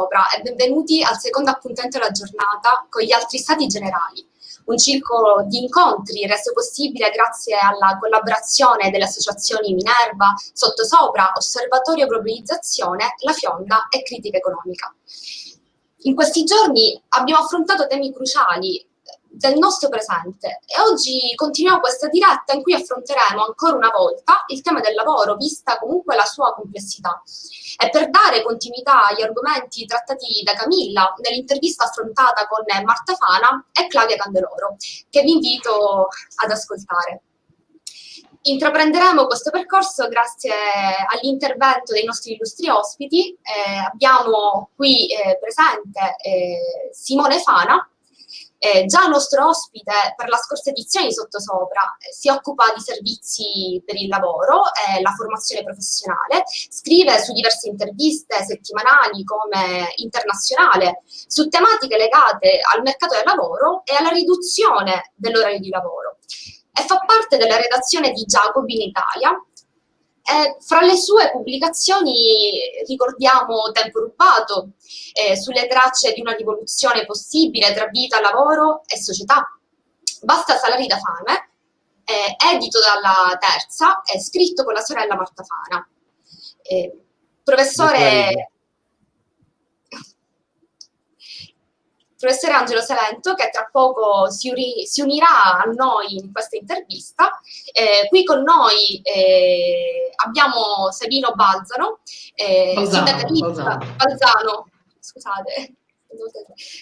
Sottosopra e benvenuti al secondo appuntamento della giornata con gli altri stati generali, un circolo di incontri reso possibile grazie alla collaborazione delle associazioni Minerva, Sottosopra, Osservatorio Globalizzazione, La Fionda e Critica Economica. In questi giorni abbiamo affrontato temi cruciali del nostro presente e oggi continuiamo questa diretta in cui affronteremo ancora una volta il tema del lavoro, vista comunque la sua complessità. E per dare continuità agli argomenti trattati da Camilla nell'intervista affrontata con Marta Fana e Claudia Candeloro, che vi invito ad ascoltare. Intraprenderemo questo percorso grazie all'intervento dei nostri illustri ospiti. Eh, abbiamo qui eh, presente eh, Simone Fana, eh, già il nostro ospite per la scorsa edizione di Sottosopra eh, si occupa di servizi per il lavoro e la formazione professionale, scrive su diverse interviste settimanali come internazionale su tematiche legate al mercato del lavoro e alla riduzione dell'orario di lavoro. E fa parte della redazione di Jacobi in Italia eh, fra le sue pubblicazioni ricordiamo Tempo rubato, eh, sulle tracce di una rivoluzione possibile tra vita, lavoro e società. Basta salari da fame, eh, edito dalla Terza e scritto con la sorella Marta Fana. Eh, professore professore Angelo Salento che tra poco si, si unirà a noi in questa intervista. Eh, qui con noi eh, abbiamo Sabino Balzano, eh, Balzano, sindacalista, Balzano. Balzano, scusate,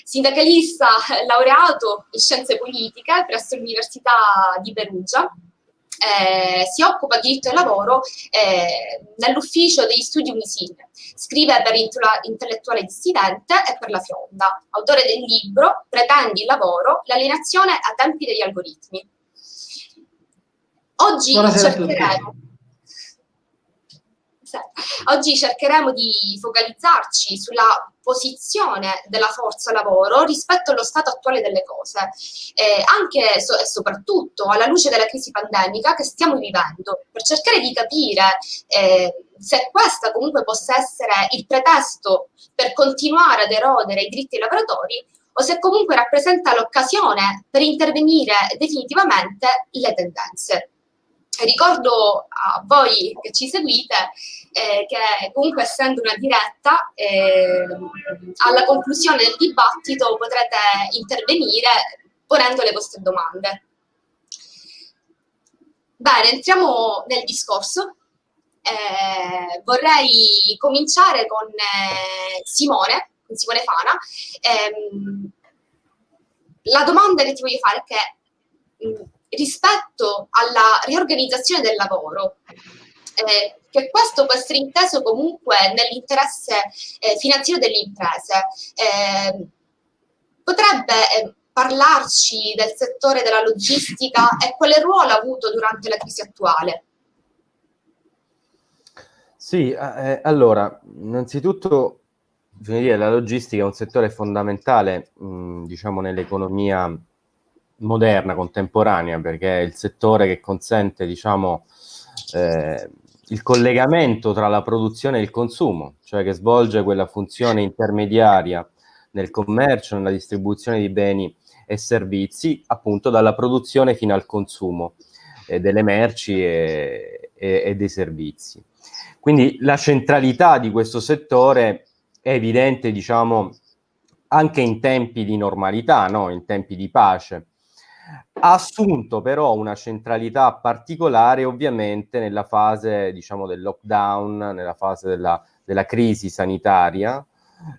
sindacalista laureato in scienze politiche presso l'Università di Perugia eh, si occupa di diritto del lavoro eh, nell'ufficio degli studi Unisine. Scrive per Intellettuale Dissidente e per La Fionda, autore del libro Pretendi il lavoro, l'alienazione a tempi degli algoritmi. Oggi Buonasera cercheremo Oggi cercheremo di focalizzarci sulla posizione della forza lavoro rispetto allo stato attuale delle cose, eh, anche so e soprattutto alla luce della crisi pandemica che stiamo vivendo, per cercare di capire eh, se questa comunque possa essere il pretesto per continuare ad erodere i diritti dei lavoratori o se comunque rappresenta l'occasione per intervenire definitivamente le tendenze. Ricordo a voi che ci seguite eh, che comunque essendo una diretta, eh, alla conclusione del dibattito potrete intervenire ponendo le vostre domande. Bene, entriamo nel discorso. Eh, vorrei cominciare con eh, Simone, con Simone Fana. Ehm, la domanda che ti voglio fare è che mh, rispetto alla riorganizzazione del lavoro, eh, che questo può essere inteso comunque nell'interesse eh, finanziario delle imprese. Eh, potrebbe eh, parlarci del settore della logistica e quale ruolo ha avuto durante la crisi attuale? Sì, eh, allora, innanzitutto dire, la logistica è un settore fondamentale, diciamo, nell'economia moderna, contemporanea, perché è il settore che consente, diciamo, eh, il collegamento tra la produzione e il consumo, cioè che svolge quella funzione intermediaria nel commercio, nella distribuzione di beni e servizi, appunto dalla produzione fino al consumo eh, delle merci e, e, e dei servizi. Quindi la centralità di questo settore è evidente, diciamo, anche in tempi di normalità, no? in tempi di pace, ha assunto però una centralità particolare ovviamente nella fase diciamo del lockdown, nella fase della, della crisi sanitaria,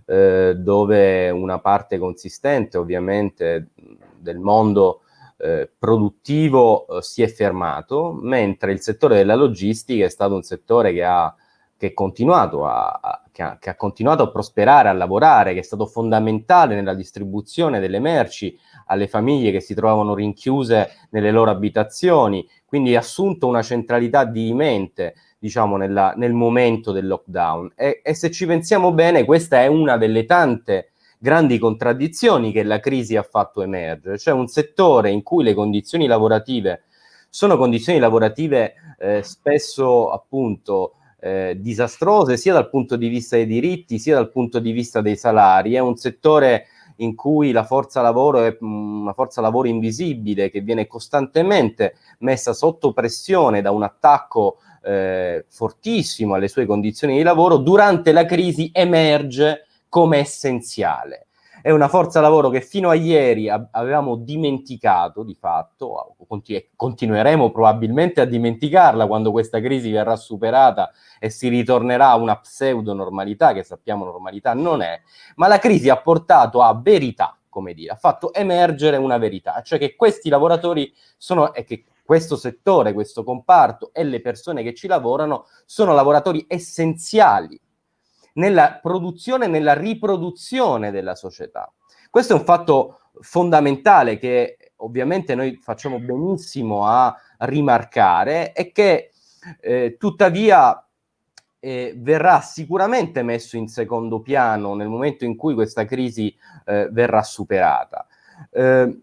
eh, dove una parte consistente ovviamente del mondo eh, produttivo eh, si è fermato, mentre il settore della logistica è stato un settore che ha, che è continuato a, a, che ha, che ha continuato a prosperare, a lavorare, che è stato fondamentale nella distribuzione delle merci alle famiglie che si trovavano rinchiuse nelle loro abitazioni, quindi ha assunto una centralità dirimente diciamo, nella, nel momento del lockdown. E, e se ci pensiamo bene, questa è una delle tante grandi contraddizioni che la crisi ha fatto emergere, cioè un settore in cui le condizioni lavorative sono condizioni lavorative eh, spesso appunto eh, disastrose sia dal punto di vista dei diritti sia dal punto di vista dei salari. È un settore in cui la forza lavoro è mm, una forza lavoro invisibile che viene costantemente messa sotto pressione da un attacco eh, fortissimo alle sue condizioni di lavoro, durante la crisi emerge come essenziale è una forza lavoro che fino a ieri avevamo dimenticato di fatto, continueremo probabilmente a dimenticarla quando questa crisi verrà superata e si ritornerà a una pseudo normalità che sappiamo normalità non è, ma la crisi ha portato a verità, come dire, ha fatto emergere una verità, cioè che questi lavoratori sono, e che questo settore, questo comparto e le persone che ci lavorano sono lavoratori essenziali nella produzione e nella riproduzione della società. Questo è un fatto fondamentale che ovviamente noi facciamo benissimo a rimarcare e che eh, tuttavia eh, verrà sicuramente messo in secondo piano nel momento in cui questa crisi eh, verrà superata. Eh,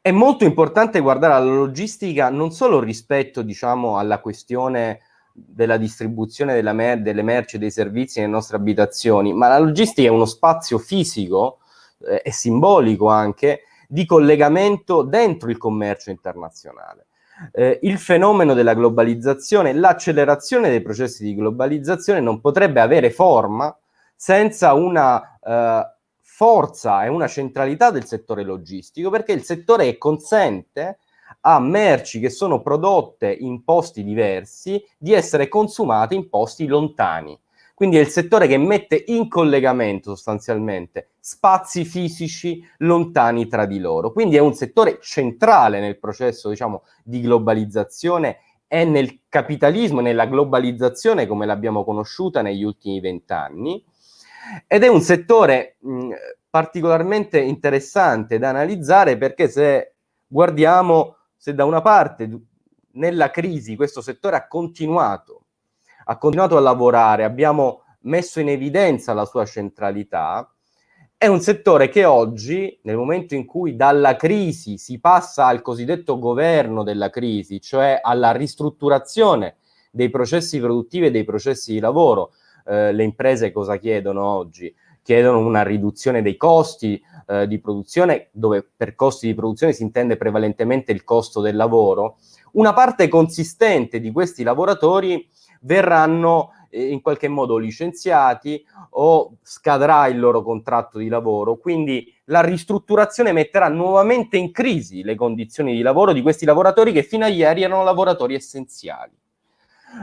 è molto importante guardare alla logistica non solo rispetto diciamo, alla questione della distribuzione della mer delle merci e dei servizi nelle nostre abitazioni, ma la logistica è uno spazio fisico eh, e simbolico anche di collegamento dentro il commercio internazionale. Eh, il fenomeno della globalizzazione, l'accelerazione dei processi di globalizzazione non potrebbe avere forma senza una eh, forza e una centralità del settore logistico, perché il settore consente a merci che sono prodotte in posti diversi di essere consumate in posti lontani. Quindi è il settore che mette in collegamento sostanzialmente spazi fisici lontani tra di loro. Quindi è un settore centrale nel processo diciamo, di globalizzazione e nel capitalismo, nella globalizzazione come l'abbiamo conosciuta negli ultimi vent'anni. Ed è un settore mh, particolarmente interessante da analizzare perché se guardiamo se da una parte nella crisi questo settore ha continuato, ha continuato a lavorare, abbiamo messo in evidenza la sua centralità, è un settore che oggi, nel momento in cui dalla crisi si passa al cosiddetto governo della crisi, cioè alla ristrutturazione dei processi produttivi e dei processi di lavoro, eh, le imprese cosa chiedono oggi? Chiedono una riduzione dei costi eh, di produzione, dove per costi di produzione si intende prevalentemente il costo del lavoro, una parte consistente di questi lavoratori verranno eh, in qualche modo licenziati o scadrà il loro contratto di lavoro, quindi la ristrutturazione metterà nuovamente in crisi le condizioni di lavoro di questi lavoratori che fino a ieri erano lavoratori essenziali.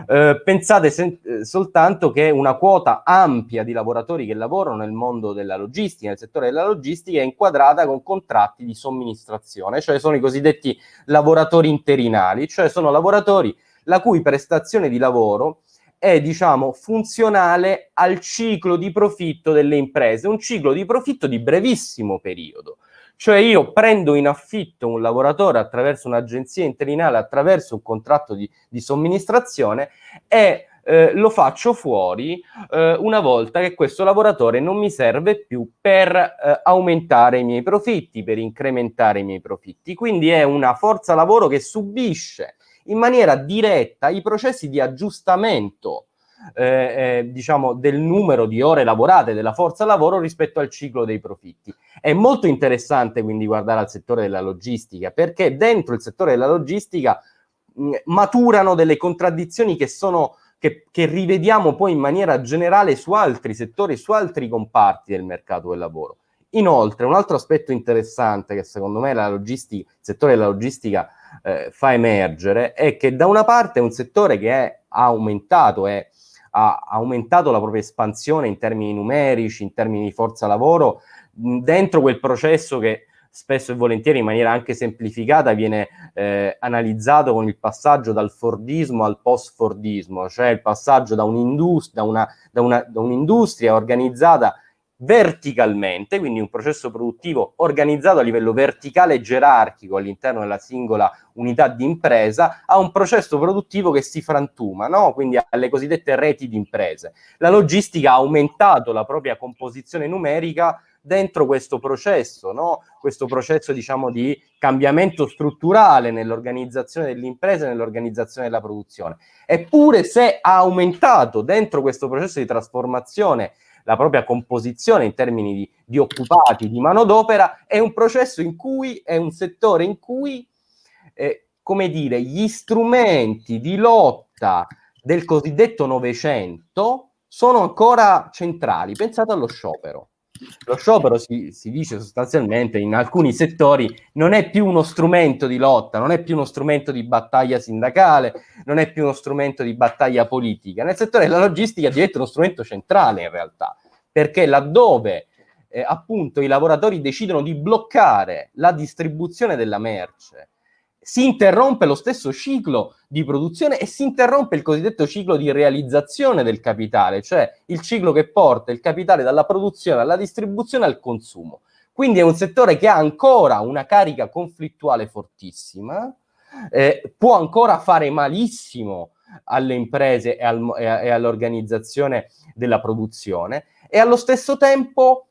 Eh, pensate eh, soltanto che una quota ampia di lavoratori che lavorano nel mondo della logistica, nel settore della logistica, è inquadrata con contratti di somministrazione, cioè sono i cosiddetti lavoratori interinali, cioè sono lavoratori la cui prestazione di lavoro è, diciamo, funzionale al ciclo di profitto delle imprese, un ciclo di profitto di brevissimo periodo. Cioè io prendo in affitto un lavoratore attraverso un'agenzia interinale, attraverso un contratto di, di somministrazione e eh, lo faccio fuori eh, una volta che questo lavoratore non mi serve più per eh, aumentare i miei profitti, per incrementare i miei profitti. Quindi è una forza lavoro che subisce in maniera diretta i processi di aggiustamento eh, eh, diciamo, del numero di ore lavorate della forza lavoro rispetto al ciclo dei profitti. È molto interessante quindi guardare al settore della logistica, perché dentro il settore della logistica mh, maturano delle contraddizioni che sono che, che, rivediamo poi in maniera generale su altri settori, su altri comparti del mercato del lavoro. Inoltre, un altro aspetto interessante che secondo me il settore della logistica eh, fa emergere è che da una parte è un settore che è aumentato, è ha aumentato la propria espansione in termini numerici, in termini di forza lavoro, dentro quel processo che spesso e volentieri in maniera anche semplificata viene eh, analizzato con il passaggio dal Fordismo al post-Fordismo, cioè il passaggio da un'industria un organizzata verticalmente, quindi un processo produttivo organizzato a livello verticale e gerarchico all'interno della singola unità di impresa, a un processo produttivo che si frantuma, no? quindi alle cosiddette reti di imprese. La logistica ha aumentato la propria composizione numerica dentro questo processo, no? questo processo diciamo di cambiamento strutturale nell'organizzazione dell'impresa e nell'organizzazione della produzione. Eppure se ha aumentato dentro questo processo di trasformazione la propria composizione in termini di, di occupati, di manodopera, è un processo in cui, è un settore in cui, eh, come dire, gli strumenti di lotta del cosiddetto Novecento sono ancora centrali. Pensate allo sciopero. Lo sciopero si, si, dice sostanzialmente in alcuni settori non è più uno strumento di lotta, non è più uno strumento di battaglia sindacale, non è più uno strumento di battaglia politica. Nel settore della logistica diventa uno strumento centrale in realtà, perché laddove eh, appunto i lavoratori decidono di bloccare la distribuzione della merce si interrompe lo stesso ciclo di produzione e si interrompe il cosiddetto ciclo di realizzazione del capitale, cioè il ciclo che porta il capitale dalla produzione alla distribuzione al consumo. Quindi è un settore che ha ancora una carica conflittuale fortissima, eh, può ancora fare malissimo alle imprese e, al, e all'organizzazione della produzione e allo stesso tempo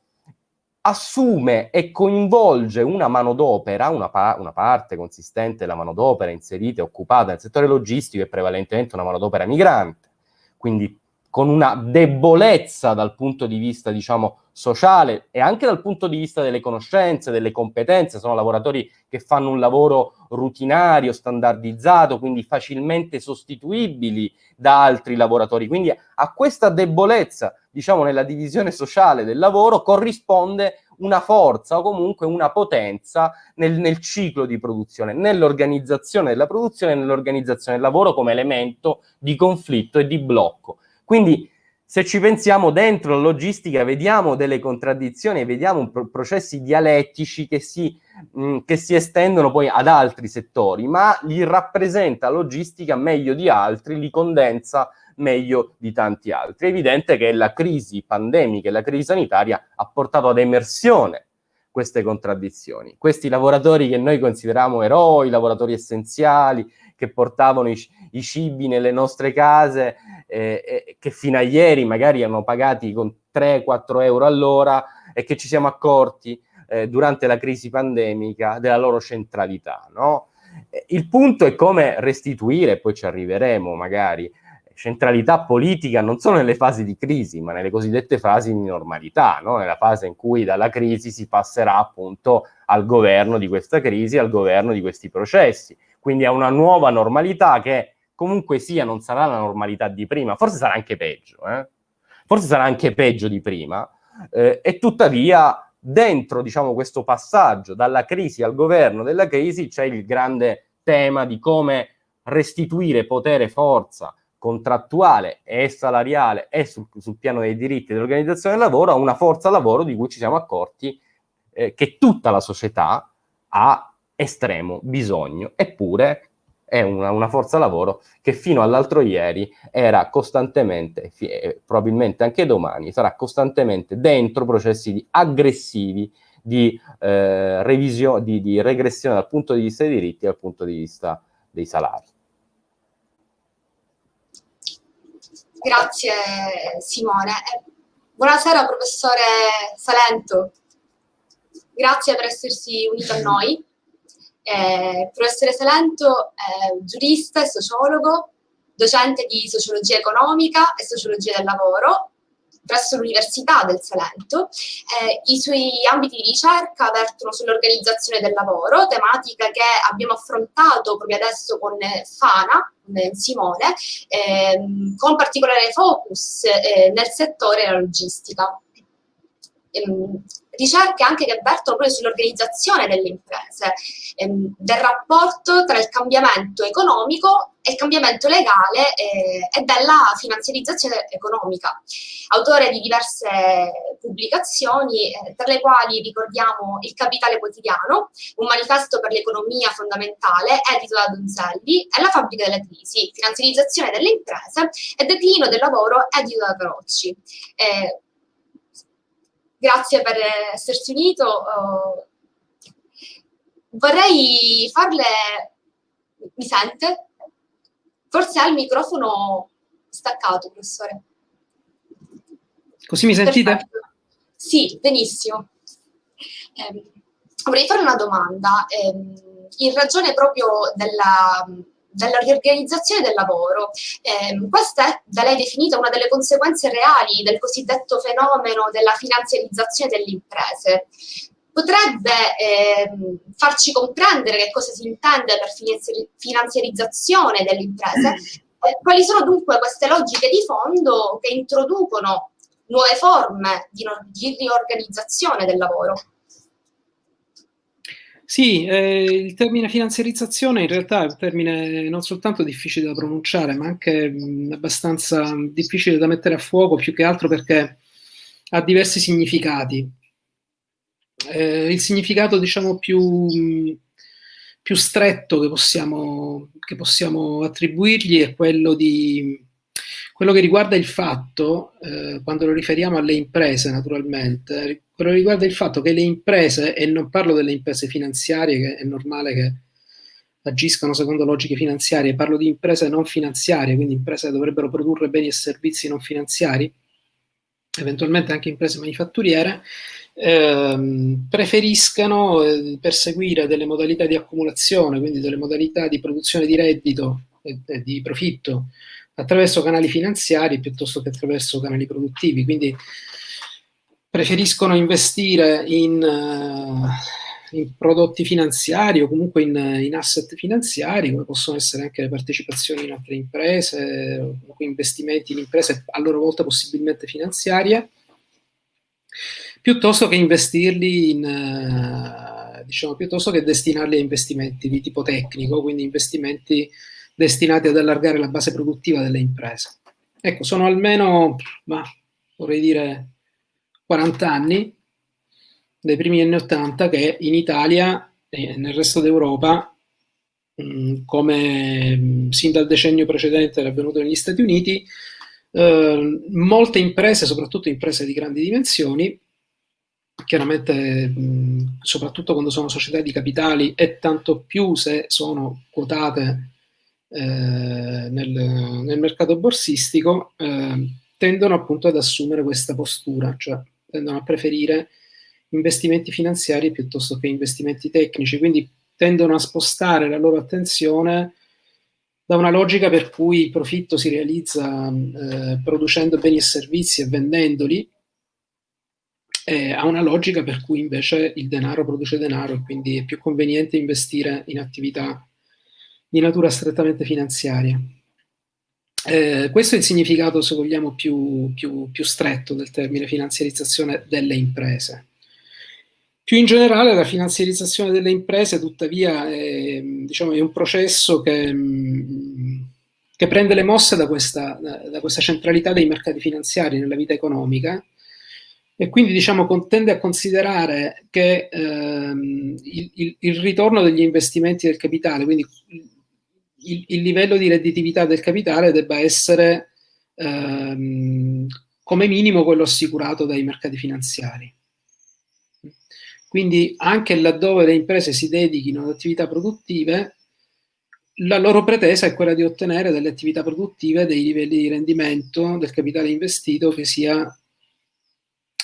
assume e coinvolge una manodopera, una, pa una parte consistente della manodopera inserita e occupata nel settore logistico e prevalentemente una manodopera migrante, quindi con una debolezza dal punto di vista, diciamo, sociale e anche dal punto di vista delle conoscenze, delle competenze, sono lavoratori che fanno un lavoro rutinario, standardizzato, quindi facilmente sostituibili da altri lavoratori. Quindi a questa debolezza, diciamo, nella divisione sociale del lavoro corrisponde una forza o comunque una potenza nel, nel ciclo di produzione, nell'organizzazione della produzione e nell'organizzazione del lavoro come elemento di conflitto e di blocco. Quindi se ci pensiamo dentro la logistica vediamo delle contraddizioni, vediamo pro processi dialettici che si, mh, che si, estendono poi ad altri settori, ma li rappresenta logistica meglio di altri, li condensa meglio di tanti altri. È evidente che la crisi pandemica e la crisi sanitaria ha portato ad emersione queste contraddizioni. Questi lavoratori che noi consideriamo eroi, lavoratori essenziali, che portavano i, i cibi nelle nostre case, eh, eh, che fino a ieri magari erano pagati con 3-4 euro all'ora e che ci siamo accorti eh, durante la crisi pandemica della loro centralità. No? Eh, il punto è come restituire, poi ci arriveremo magari, centralità politica non solo nelle fasi di crisi, ma nelle cosiddette fasi di normalità, no? nella fase in cui dalla crisi si passerà appunto al governo di questa crisi, al governo di questi processi, quindi a una nuova normalità che comunque sia non sarà la normalità di prima, forse sarà anche peggio, eh? forse sarà anche peggio di prima, eh, e tuttavia dentro diciamo, questo passaggio dalla crisi al governo della crisi c'è il grande tema di come restituire potere, forza contrattuale e salariale e sul, sul piano dei diritti dell'organizzazione del lavoro a una forza lavoro di cui ci siamo accorti eh, che tutta la società ha estremo bisogno, eppure è una, una, forza lavoro che fino all'altro ieri era costantemente, e probabilmente anche domani, sarà costantemente dentro processi aggressivi di, eh, revisione, di, di regressione dal punto di vista dei diritti e dal punto di vista dei salari. Grazie Simone. Buonasera professore Salento, grazie per essersi unito a noi. Eh, il professore Salento è giurista e sociologo, docente di sociologia economica e sociologia del lavoro presso l'Università del Salento. Eh, I suoi ambiti di ricerca vertono sull'organizzazione del lavoro, tematica che abbiamo affrontato proprio adesso con Fana, con Simone, ehm, con particolare focus eh, nel settore della logistica. Ehm, ricerche anche che avvertono proprio sull'organizzazione delle imprese, ehm, del rapporto tra il cambiamento economico e il cambiamento legale eh, e della finanziarizzazione economica. Autore di diverse pubblicazioni, eh, tra le quali ricordiamo Il Capitale Quotidiano, un manifesto per l'economia fondamentale, edito da Donzelli, e La fabbrica della crisi, finanziarizzazione delle imprese e declino del lavoro, edito da Carocci. Eh, grazie per essersi unito. Uh, vorrei farle... Mi sente? Forse ha il microfono staccato, professore. Così mi sentite? Perfetto. Sì, benissimo. Eh, vorrei fare una domanda. Eh, in ragione proprio della, della riorganizzazione del lavoro. Eh, questa è da lei definita una delle conseguenze reali del cosiddetto fenomeno della finanziarizzazione delle imprese. Potrebbe eh, farci comprendere che cosa si intende per finanziarizzazione delle imprese? Eh, quali sono dunque queste logiche di fondo che introducono nuove forme di, di riorganizzazione del lavoro? Sì, eh, il termine finanziarizzazione in realtà è un termine non soltanto difficile da pronunciare, ma anche mh, abbastanza difficile da mettere a fuoco, più che altro perché ha diversi significati. Eh, il significato, diciamo, più, mh, più stretto che possiamo, che possiamo attribuirgli è quello di quello che riguarda il fatto, eh, quando lo riferiamo alle imprese naturalmente, quello riguarda il fatto che le imprese, e non parlo delle imprese finanziarie, che è normale che agiscano secondo logiche finanziarie, parlo di imprese non finanziarie, quindi imprese che dovrebbero produrre beni e servizi non finanziari, eventualmente anche imprese manifatturiere, ehm, preferiscano eh, perseguire delle modalità di accumulazione, quindi delle modalità di produzione di reddito e, e di profitto attraverso canali finanziari piuttosto che attraverso canali produttivi. Quindi preferiscono investire in, uh, in prodotti finanziari o comunque in, in, asset finanziari, come possono essere anche le partecipazioni in altre imprese investimenti in imprese a loro volta possibilmente finanziarie, piuttosto che investirli in, uh, diciamo, piuttosto che destinarli a investimenti di tipo tecnico, quindi investimenti destinati ad allargare la base produttiva delle imprese. Ecco, sono almeno, ma vorrei dire, 40 anni, dai primi anni 80, che in Italia e nel resto d'Europa, mm, come mm, sin dal decennio precedente era avvenuto negli Stati Uniti, eh, molte imprese, soprattutto imprese di grandi dimensioni, chiaramente mm, soprattutto quando sono società di capitali e tanto più se sono quotate eh, nel, nel, mercato borsistico eh, tendono appunto ad assumere questa postura, cioè tendono a preferire investimenti finanziari piuttosto che investimenti tecnici, quindi tendono a spostare la loro attenzione da una logica per cui il profitto si realizza eh, producendo beni e servizi e vendendoli, eh, a una logica per cui invece il denaro produce denaro e quindi è più conveniente investire in attività di natura strettamente finanziaria. Eh, questo è il significato, se vogliamo, più, più, più, stretto del termine finanziarizzazione delle imprese. Più in generale la finanziarizzazione delle imprese, tuttavia, è, diciamo, è un processo che, che, prende le mosse da questa, da questa centralità dei mercati finanziari nella vita economica e quindi diciamo, tende a considerare che ehm, il, il, il, ritorno degli investimenti del capitale, quindi il, il, livello di redditività del capitale debba essere ehm, come minimo quello assicurato dai mercati finanziari. Quindi anche laddove le imprese si dedichino ad attività produttive, la loro pretesa è quella di ottenere dalle attività produttive dei livelli di rendimento del capitale investito che sia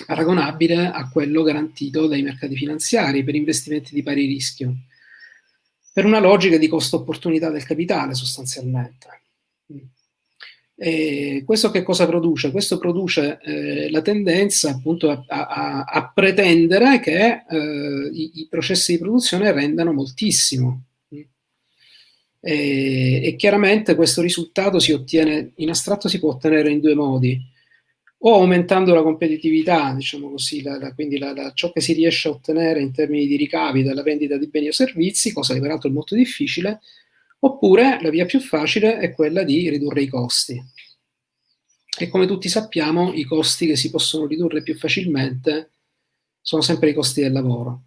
paragonabile a quello garantito dai mercati finanziari per investimenti di pari rischio per una logica di costo-opportunità del capitale sostanzialmente. E questo che cosa produce? Questo produce eh, la tendenza appunto a, a, a pretendere che eh, i, i, processi di produzione rendano moltissimo. E, e, chiaramente questo risultato si ottiene, in astratto si può ottenere in due modi o aumentando la competitività, diciamo così, la, la, quindi la, ciò che si riesce a ottenere in termini di ricavi dalla vendita di beni o servizi, cosa che peraltro è molto difficile, oppure la via più facile è quella di ridurre i costi. E come tutti sappiamo, i costi che si possono ridurre più facilmente sono sempre i costi del lavoro.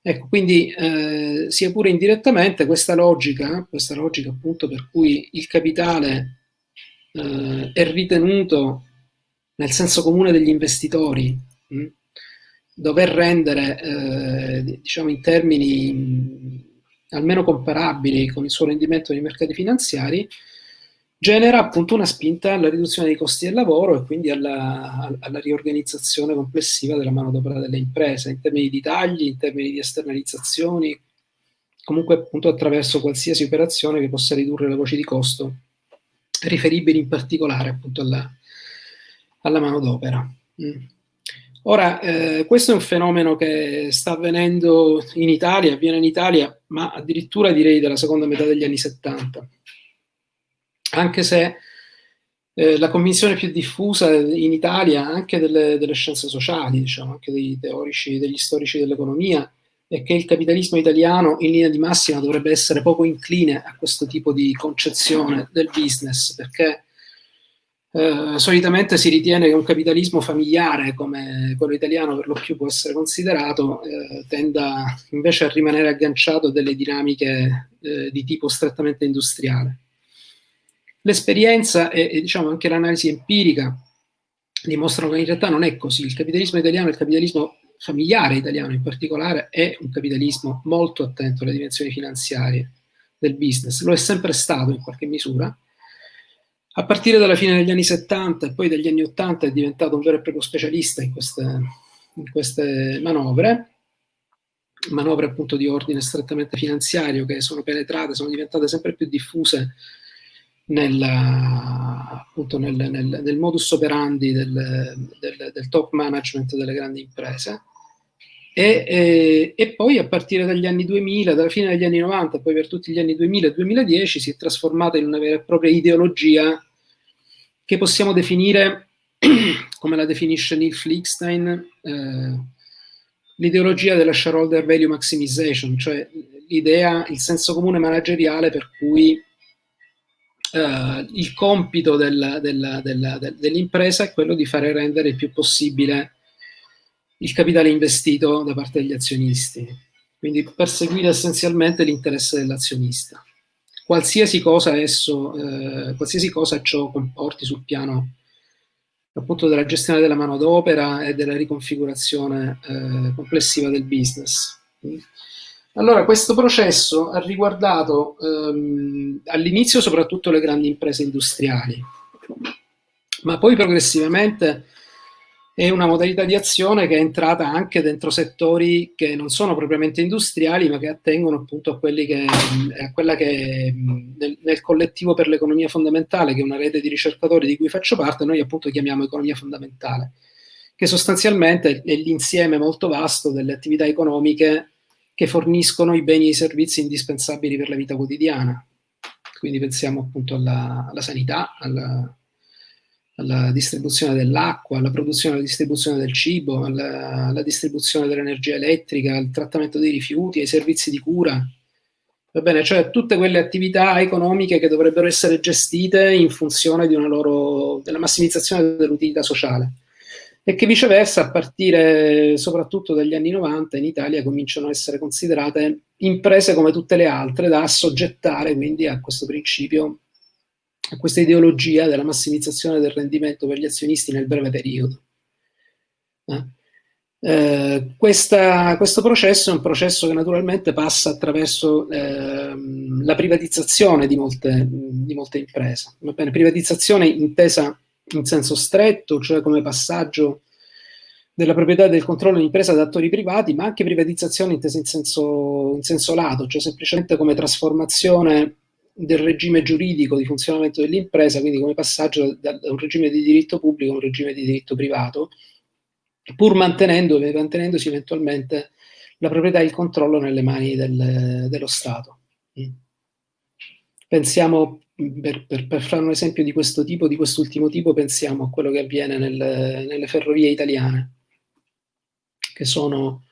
Ecco, quindi eh, sia pure indirettamente questa logica, questa logica appunto per cui il capitale eh, è ritenuto nel senso comune degli investitori, mh? Mm, dover rendere, eh, diciamo in termini mh, almeno comparabili con il suo rendimento nei mercati finanziari, genera appunto una spinta alla riduzione dei costi del lavoro e quindi alla, alla riorganizzazione complessiva della manodopera delle imprese, in termini di tagli, in termini di esternalizzazioni, comunque appunto attraverso qualsiasi operazione che possa ridurre le voci di costo riferibili in particolare appunto alla, alla manodopera. Mm. Ora, eh, questo è un fenomeno che sta avvenendo in Italia, avviene in Italia, ma addirittura direi della seconda metà degli anni 70 anche se eh, la convinzione più diffusa in Italia, anche delle, delle scienze sociali, diciamo, anche dei teorici, degli storici dell'economia, è che il capitalismo italiano in linea di massima dovrebbe essere poco incline a questo tipo di concezione del business, perché eh, solitamente si ritiene che un capitalismo familiare come quello italiano per lo più può essere considerato eh, tenda invece a rimanere agganciato a delle dinamiche eh, di tipo strettamente industriale. L'esperienza e, e diciamo anche l'analisi empirica dimostrano che in realtà non è così. Il capitalismo italiano, il capitalismo familiare italiano in particolare, è un capitalismo molto attento alle dimensioni finanziarie del business. Lo è sempre stato in qualche misura. A partire dalla fine degli anni 70 e poi dagli anni 80 è diventato un vero e proprio specialista in queste, in queste manovre, manovre appunto di ordine strettamente finanziario che sono penetrate, sono diventate sempre più diffuse nel, appunto nel, nel, nel, modus operandi del, del, del, top management delle grandi imprese. E, e, e, poi a partire dagli anni 2000, dalla fine degli anni 90, poi per tutti gli anni 2000 e 2010 si è trasformata in una vera e propria ideologia che possiamo definire, come la definisce Neil Flickstein, eh, l'ideologia della shareholder value maximization, cioè l'idea, il senso comune manageriale per cui Uh, il compito del, del, del, dell'impresa è quello di fare rendere il più possibile il capitale investito da parte degli azionisti, quindi perseguire essenzialmente l'interesse dell'azionista. Qualsiasi cosa esso, eh, qualsiasi cosa ciò comporti sul piano appunto della gestione della manodopera e della riconfigurazione eh, complessiva del business. Allora, questo processo ha riguardato ehm, all'inizio soprattutto le grandi imprese industriali, ma poi progressivamente è una modalità di azione che è entrata anche dentro settori che non sono propriamente industriali, ma che attengono appunto a, che, a quella che nel, nel collettivo per l'economia fondamentale, che è una rete di ricercatori di cui faccio parte, noi appunto chiamiamo economia fondamentale, che sostanzialmente è l'insieme molto vasto delle attività economiche che forniscono i beni e i servizi indispensabili per la vita quotidiana. Quindi pensiamo appunto alla, alla sanità, alla, alla distribuzione dell'acqua, alla produzione e alla distribuzione del cibo, alla, alla distribuzione dell'energia elettrica, al trattamento dei rifiuti, ai servizi di cura. Va bene, cioè tutte quelle attività economiche che dovrebbero essere gestite in funzione loro, della massimizzazione dell'utilità sociale e che viceversa a partire soprattutto dagli anni 90 in Italia cominciano a essere considerate imprese come tutte le altre da assoggettare quindi a questo principio, questa ideologia della massimizzazione del rendimento per gli azionisti nel breve periodo. Eh? Eh, questa, questo processo è un processo che naturalmente passa attraverso eh, la privatizzazione di molte, di molte imprese. Va bene, privatizzazione intesa in senso stretto, cioè come passaggio della proprietà del controllo di impresa da attori privati, ma anche privatizzazione intesa in senso, in senso lato, cioè semplicemente come trasformazione del regime giuridico di funzionamento dell'impresa, quindi come passaggio da, da, un regime di diritto pubblico a un regime di diritto privato, pur mantenendo, mantenendosi eventualmente la proprietà e il controllo nelle mani del, dello Stato. Mm. Pensiamo per, per, per, fare un esempio di questo tipo, di quest'ultimo tipo, pensiamo a quello che avviene nel, nelle ferrovie italiane, che sono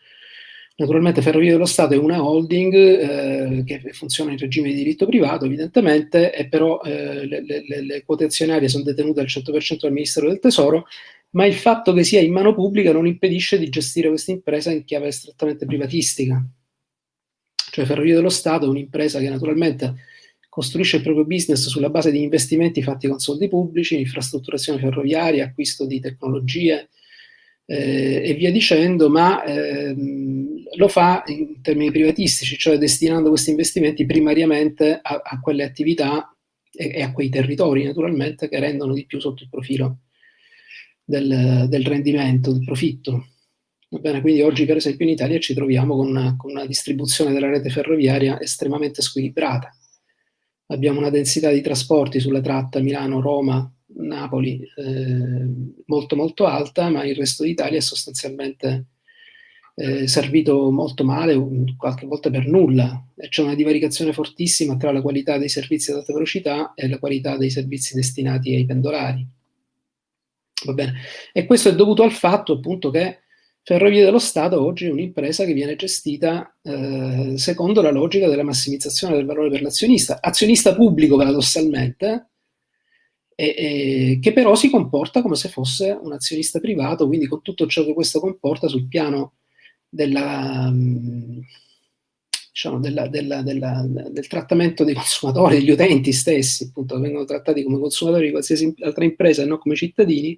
naturalmente Ferrovie dello Stato è una holding eh, che funziona in regime di diritto privato, evidentemente, e però eh, le, le, le, quote azionarie sono detenute al 100% dal Ministero del Tesoro, ma il fatto che sia in mano pubblica non impedisce di gestire questa impresa in chiave strettamente privatistica. Cioè Ferrovie dello Stato è un'impresa che naturalmente costruisce il proprio business sulla base di investimenti fatti con soldi pubblici, infrastrutturazione ferroviaria, acquisto di tecnologie eh, e via dicendo, ma ehm, lo fa in termini privatistici, cioè destinando questi investimenti primariamente a, a quelle attività e, e, a quei territori naturalmente che rendono di più sotto il profilo del, del rendimento, del profitto. Bene, quindi oggi per esempio in Italia ci troviamo con una, con una distribuzione della rete ferroviaria estremamente squilibrata. Abbiamo una densità di trasporti sulla tratta Milano-Roma Napoli eh, molto molto alta, ma il resto d'Italia è sostanzialmente eh, servito molto male, qualche volta per nulla. C'è una divaricazione fortissima tra la qualità dei servizi ad alta velocità e la qualità dei servizi destinati ai pendolari. Va bene? E questo è dovuto al fatto appunto che Ferrovie dello Stato oggi è un'impresa che viene gestita eh, secondo la logica della massimizzazione del valore per l'azionista, azionista pubblico paradossalmente, e, e, che però si comporta come se fosse un azionista privato, quindi con tutto ciò che questo comporta sul piano della, diciamo, della, della, del trattamento dei consumatori, degli utenti stessi, appunto, vengono trattati come consumatori di qualsiasi altra impresa e non come cittadini,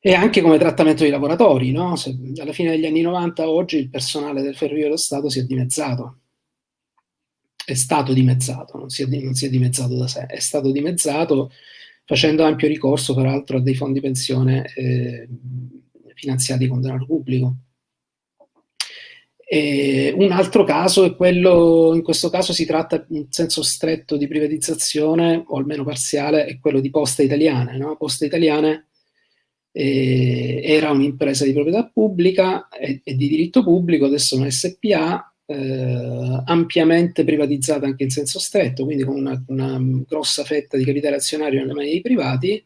e anche come trattamento dei lavoratori. No? Se, alla fine degli anni 90 oggi il personale del Ferrovie dello Stato si è dimezzato è stato dimezzato, non si, è, non si è dimezzato da sé, è stato dimezzato facendo ampio ricorso peraltro a dei fondi pensione eh, finanziati con denaro pubblico. E un altro caso è quello, in questo caso si tratta in senso stretto di privatizzazione, o almeno parziale, è quello di Poste Italiane. No? Poste Italiane eh, era un'impresa di proprietà pubblica e, e, di diritto pubblico, adesso è una SPA, eh, ampiamente privatizzata anche in senso stretto, quindi con una, una grossa fetta di capitale azionario nelle mani dei privati,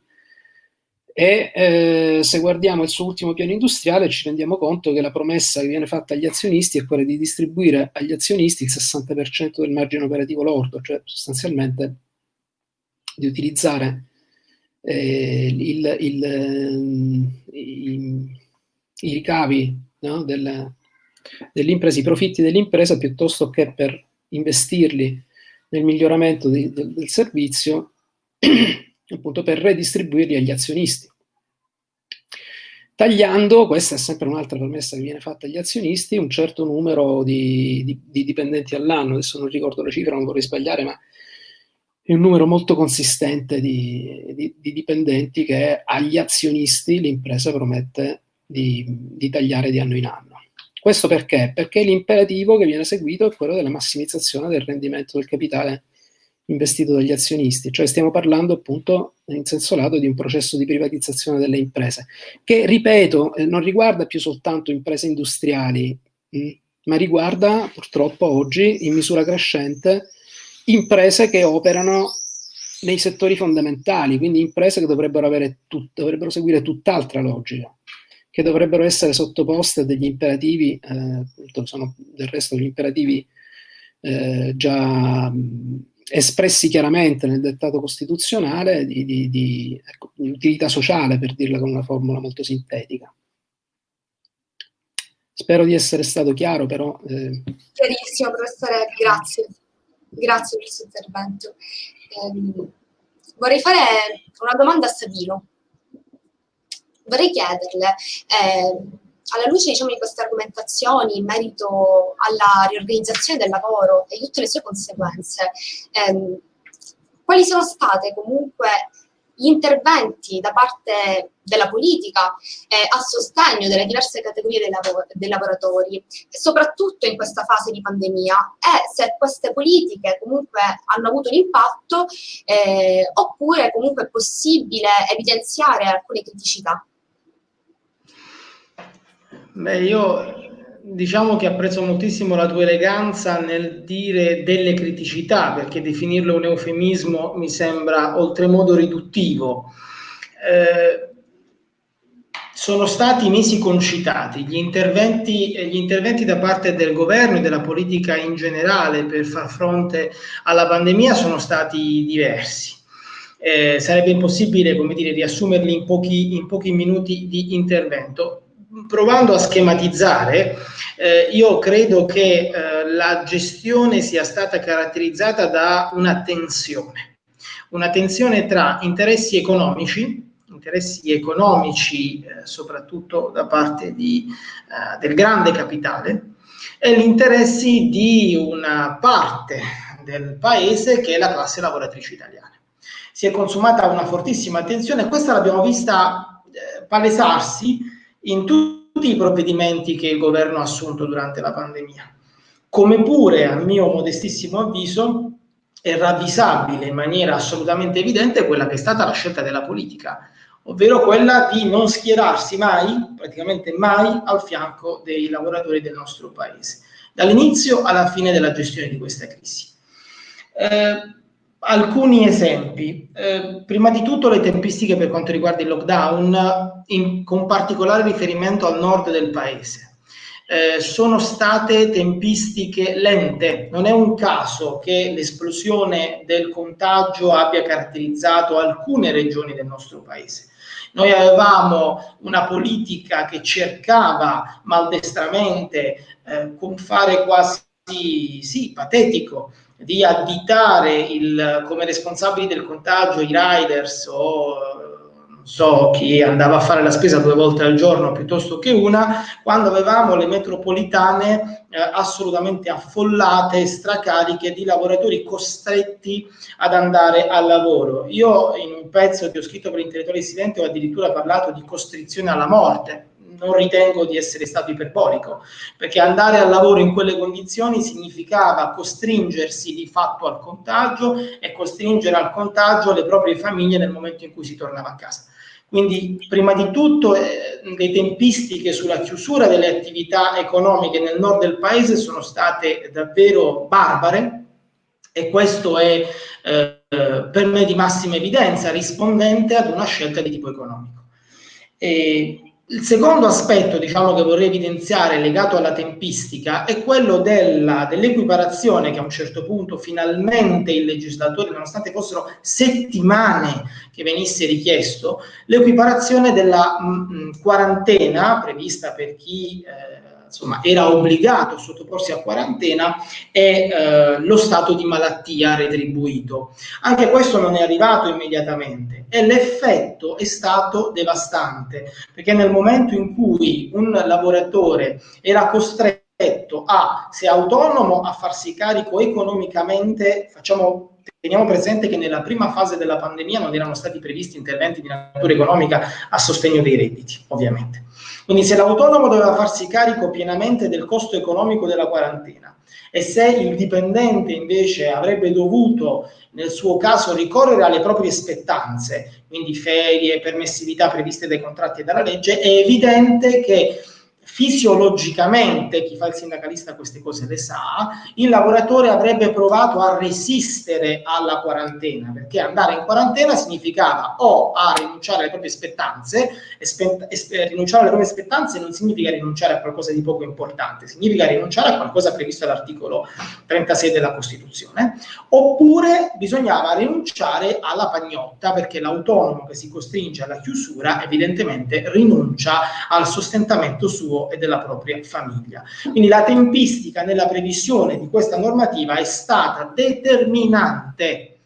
e eh, se guardiamo il suo ultimo piano industriale ci rendiamo conto che la promessa che viene fatta agli azionisti è quella di distribuire agli azionisti il 60% del margine operativo lordo, cioè sostanzialmente di utilizzare eh, il, il, eh, i, i, ricavi no, del, dell'impresa, i profitti dell'impresa piuttosto che per investirli nel miglioramento di, del, del servizio, appunto per redistribuirli agli azionisti. Tagliando, questa è sempre un'altra promessa che viene fatta agli azionisti, un certo numero di, di, di dipendenti all'anno, adesso non ricordo la cifra, non vorrei sbagliare, ma è un numero molto consistente di, di, di, dipendenti che agli azionisti l'impresa promette di, di, tagliare di anno in anno. Questo perché? Perché l'imperativo che viene seguito è quello della massimizzazione del rendimento del capitale investito dagli azionisti, cioè stiamo parlando appunto in senso lato di un processo di privatizzazione delle imprese, che ripeto eh, non riguarda più soltanto imprese industriali, mm, ma riguarda purtroppo oggi in misura crescente imprese che operano nei settori fondamentali, quindi imprese che dovrebbero, tut dovrebbero seguire tutt'altra logica che dovrebbero essere sottoposte a degli imperativi, eh, sono del resto degli imperativi eh, già mh, espressi chiaramente nel dettato costituzionale di, di, di, ecco, di, utilità sociale, per dirla con una formula molto sintetica. Spero di essere stato chiaro, però... Eh... Chiarissimo, professore, grazie. Grazie per il suo intervento. Eh, vorrei fare una domanda a Savino vorrei chiederle, eh, alla luce diciamo, di queste argomentazioni in merito alla riorganizzazione del lavoro e tutte le sue conseguenze, ehm, quali sono state comunque gli interventi da parte della politica eh, a sostegno delle diverse categorie dei, lav dei, lavoratori, soprattutto in questa fase di pandemia, e se queste politiche comunque hanno avuto un impatto eh, oppure comunque è possibile evidenziare alcune criticità. Beh, io diciamo che apprezzo moltissimo la tua eleganza nel dire delle criticità, perché definirlo un eufemismo mi sembra oltremodo riduttivo. Eh, sono stati mesi concitati gli interventi, gli interventi da parte del governo e della politica in generale per far fronte alla pandemia sono stati diversi. Eh, sarebbe impossibile, come dire, riassumerli in pochi, in pochi minuti di intervento provando a schematizzare, eh, io credo che eh, la gestione sia stata caratterizzata da una tensione, una tensione tra interessi economici, interessi economici eh, soprattutto da parte di, eh, del grande capitale, e gli interessi di una parte del paese che è la classe lavoratrice italiana. Si è consumata una fortissima tensione questa l'abbiamo vista eh, palesarsi in tutti i provvedimenti che il governo ha assunto durante la pandemia. Come pure, a mio modestissimo avviso, è ravvisabile in maniera assolutamente evidente quella che è stata la scelta della politica, ovvero quella di non schierarsi mai, praticamente mai, al fianco dei lavoratori del nostro paese, dall'inizio alla fine della gestione di questa crisi. Eh, alcuni esempi. Eh, prima di tutto le tempistiche per quanto riguarda il lockdown, in, con particolare riferimento al nord del paese. Eh, sono state tempistiche lente. Non è un caso che l'esplosione del contagio abbia caratterizzato alcune regioni del nostro paese. Noi avevamo una politica che cercava maldestramente, eh, con fare quasi sì, patetico, di additare il, come responsabili del contagio i riders o non so chi andava a fare la spesa due volte al giorno piuttosto che una, quando avevamo le metropolitane eh, assolutamente affollate, stracariche di lavoratori costretti ad andare al lavoro. Io in un pezzo che ho scritto per Intellettuali Silenti ho addirittura parlato di costrizione alla morte, non ritengo di essere stato iperbolico, perché andare al lavoro in quelle condizioni significava costringersi di fatto al contagio e costringere al contagio le proprie famiglie nel momento in cui si tornava a casa. Quindi, prima di tutto, eh, le tempistiche sulla chiusura delle attività economiche nel nord del paese sono state davvero barbare e questo è eh, per me di massima evidenza rispondente ad una scelta di tipo economico. E il secondo aspetto diciamo, che vorrei evidenziare legato alla tempistica è quello dell'equiparazione che a un certo punto finalmente il legislatore, nonostante fossero settimane che venisse richiesto, l'equiparazione della mh, mm, mm, quarantena prevista per chi eh, insomma, era obbligato a sottoporsi a quarantena e eh, lo stato di malattia retribuito. Anche questo non è arrivato immediatamente e l'effetto è stato devastante, perché nel momento in cui un lavoratore era costretto a, se autonomo, a farsi carico economicamente, facciamo Teniamo presente che nella prima fase della pandemia non erano stati previsti interventi di natura economica a sostegno dei redditi, ovviamente. Quindi se l'autonomo doveva farsi carico pienamente del costo economico della quarantena e se il dipendente invece avrebbe dovuto nel suo caso ricorrere alle proprie spettanze, quindi ferie, permissività previste dai contratti e dalla legge, è evidente che fisiologicamente, chi fa il sindacalista queste cose le sa, il lavoratore avrebbe provato a resistere alla quarantena, perché andare in quarantena significava o a rinunciare alle proprie spettanze, e spe- e rinunciare alle proprie spettanze non significa rinunciare a qualcosa di poco importante, significa rinunciare a qualcosa previsto dall'articolo 36 della Costituzione, oppure bisognava rinunciare alla pagnotta, perché l'autonomo che si costringe alla chiusura evidentemente rinuncia al sostentamento suo suo e della propria famiglia. Quindi la tempistica nella previsione di questa normativa è stata determinante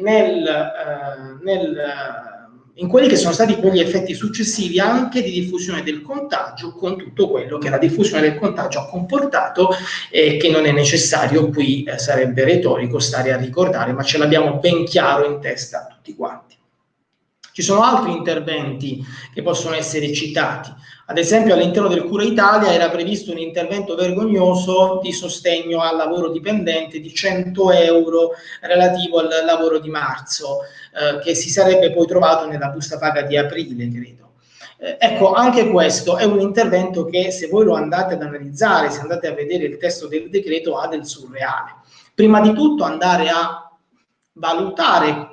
nel, eh, nel, eh, in quelli che sono stati poi gli effetti successivi anche di diffusione del contagio con tutto quello che la diffusione del contagio ha comportato e che non è necessario qui eh, sarebbe retorico stare a ricordare, ma ce l'abbiamo ben chiaro in testa tutti quanti. Ci sono altri interventi che possono essere citati. Ad esempio all'interno del Cura Italia era previsto un intervento vergognoso di sostegno al lavoro dipendente di 100 euro relativo al lavoro di marzo, eh, che si sarebbe poi trovato nella busta paga di aprile, credo. Eh, ecco, anche questo è un intervento che se voi lo andate ad analizzare, se andate a vedere il testo del decreto, ha del surreale. Prima di tutto andare a valutare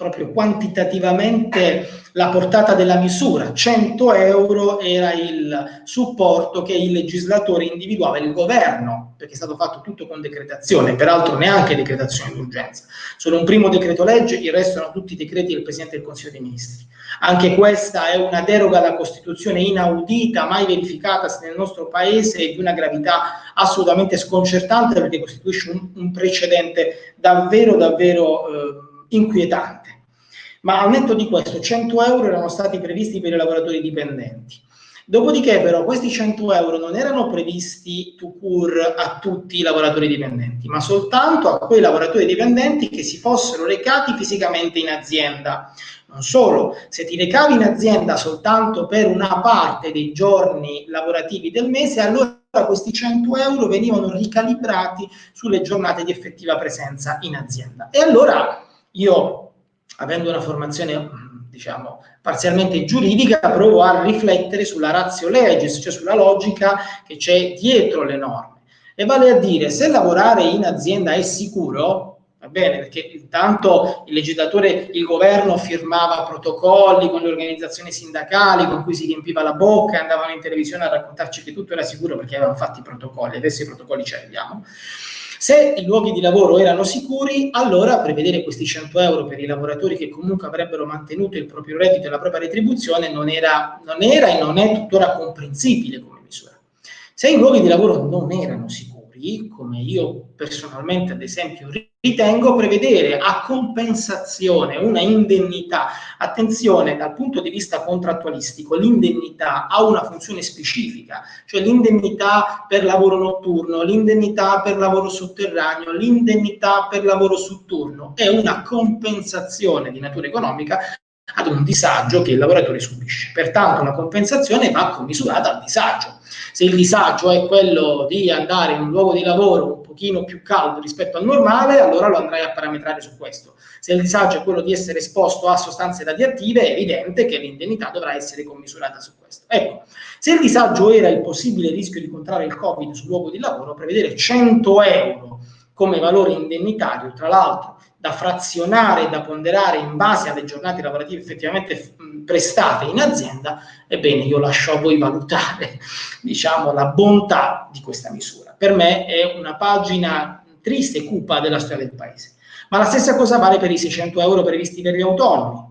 proprio quantitativamente la portata della misura. 100 euro era il supporto che il legislatore individuava, il governo, perché è stato fatto tutto con decretazione, peraltro neanche decretazione d'urgenza. Solo un primo decreto legge, il resto erano tutti decreti del Presidente del Consiglio dei Ministri. Anche questa è una deroga alla Costituzione inaudita, mai verificata nel nostro Paese e di una gravità assolutamente sconcertante perché costituisce un, un precedente davvero, davvero... Eh, inquietante. Ma al netto di questo, 100 euro erano stati previsti per i lavoratori dipendenti. Dopodiché però questi 100 euro non erano previsti to cure a tutti i lavoratori dipendenti, ma soltanto a quei lavoratori dipendenti che si fossero recati fisicamente in azienda. Non solo, se ti recavi in azienda soltanto per una parte dei giorni lavorativi del mese, allora questi 100 euro venivano ricalibrati sulle giornate di effettiva presenza in azienda. E allora io, avendo una formazione diciamo, parzialmente giuridica, provo a riflettere sulla ratio legis, cioè sulla logica che c'è dietro le norme. E vale a dire, se lavorare in azienda è sicuro, va bene, perché intanto il legislatore, il governo firmava protocolli con le organizzazioni sindacali con cui si riempiva la bocca andavano in televisione a raccontarci che tutto era sicuro perché avevano fatto i protocolli, adesso i protocolli ce li abbiamo. Se i luoghi di lavoro erano sicuri, allora prevedere questi 100 euro per i lavoratori che comunque avrebbero mantenuto il proprio reddito e la propria retribuzione non era, non era e non è tuttora comprensibile come misura. Se i luoghi di lavoro non erano sicuri, come io personalmente ad esempio ritengo prevedere a compensazione una indennità, attenzione dal punto di vista contrattualistico, l'indennità ha una funzione specifica, cioè l'indennità per lavoro notturno, l'indennità per lavoro sotterraneo, l'indennità per lavoro su turno, è una compensazione di natura economica ad un disagio che il lavoratore subisce. Pertanto una compensazione va commisurata al disagio. Se il disagio è quello di andare in un luogo di lavoro un pochino più caldo rispetto al normale, allora lo andrai a parametrare su questo. Se il disagio è quello di essere esposto a sostanze radioattive, è evidente che l'indennità dovrà essere commisurata su questo. Ecco, se il disagio era il possibile rischio di contrarre il Covid sul luogo di lavoro, prevedere 100 euro come valore indennitario, tra l'altro da frazionare e da ponderare in base alle giornate lavorative effettivamente prestate in azienda, ebbene io lascio a voi valutare diciamo, la bontà di questa misura. Per me è una pagina triste e cupa della storia del paese. Ma la stessa cosa vale per i 600 euro previsti per gli autonomi.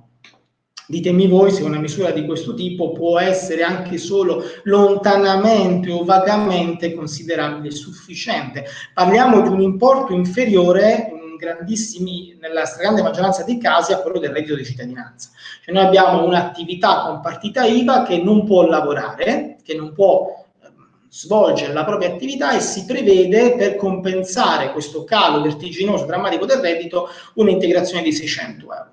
Ditemi voi se una misura di questo tipo può essere anche solo lontanamente o vagamente considerabile sufficiente. Parliamo di un importo inferiore nella stragrande maggioranza dei casi, a quello del reddito di cittadinanza. Cioè noi abbiamo un'attività con partita IVA che non può lavorare, che non può ehm, svolgere la propria attività e si prevede per compensare questo calo vertiginoso, drammatico del reddito, un'integrazione di 600 euro.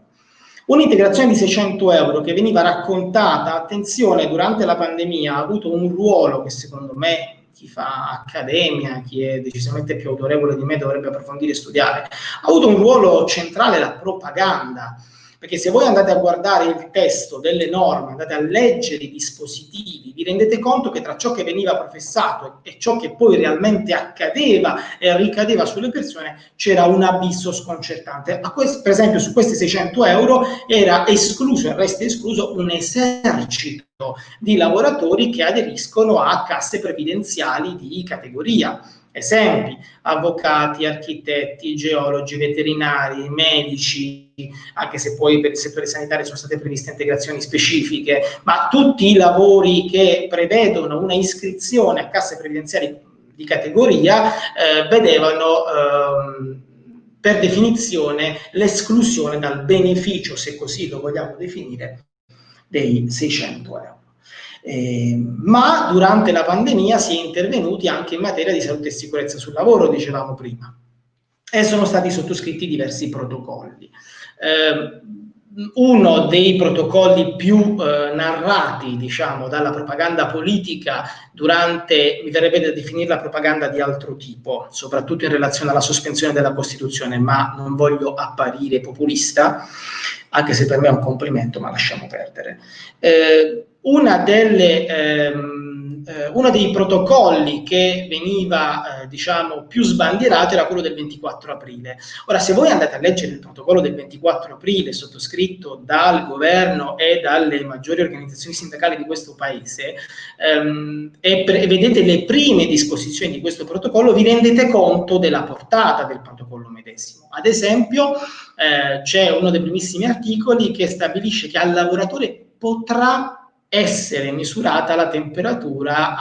Un'integrazione di 600 euro che veniva raccontata, attenzione, durante la pandemia ha avuto un ruolo che secondo me chi fa accademia, chi è decisamente più autorevole di me dovrebbe approfondire e studiare, ha avuto un ruolo centrale la propaganda perché se voi andate a guardare il testo delle norme, andate a leggere i dispositivi, vi rendete conto che tra ciò che veniva professato e ciò che poi realmente accadeva e ricadeva sulle persone c'era un abisso sconcertante. Questo, per esempio su questi 600 euro era escluso, e resta escluso, un esercito di lavoratori che aderiscono a casse previdenziali di categoria Esempi, avvocati, architetti, geologi, veterinari, medici, anche se poi per il settore sanitario sono state previste integrazioni specifiche, ma tutti i lavori che prevedono una iscrizione a casse previdenziali di categoria eh, vedevano eh, per definizione l'esclusione dal beneficio, se così lo vogliamo definire, dei 600 euro. Eh, ma durante la pandemia si è intervenuti anche in materia di salute e sicurezza sul lavoro, dicevamo prima, e sono stati sottoscritti diversi protocolli. Eh, uno dei protocolli più eh, narrati, diciamo, dalla propaganda politica durante, mi verrebbe da definire la propaganda di altro tipo, soprattutto in relazione alla sospensione della Costituzione, ma non voglio apparire populista, anche se per me è un complimento, ma lasciamo perdere. Eh, delle, ehm, eh, uno dei protocolli che veniva eh, diciamo, più sbandierato era quello del 24 aprile. Ora, se voi andate a leggere il protocollo del 24 aprile sottoscritto dal governo e dalle maggiori organizzazioni sindacali di questo paese ehm, e, e vedete le prime disposizioni di questo protocollo, vi rendete conto della portata del protocollo medesimo. Ad esempio, eh, c'è uno dei primissimi articoli che stabilisce che al lavoratore potrà essere misurata la temperatura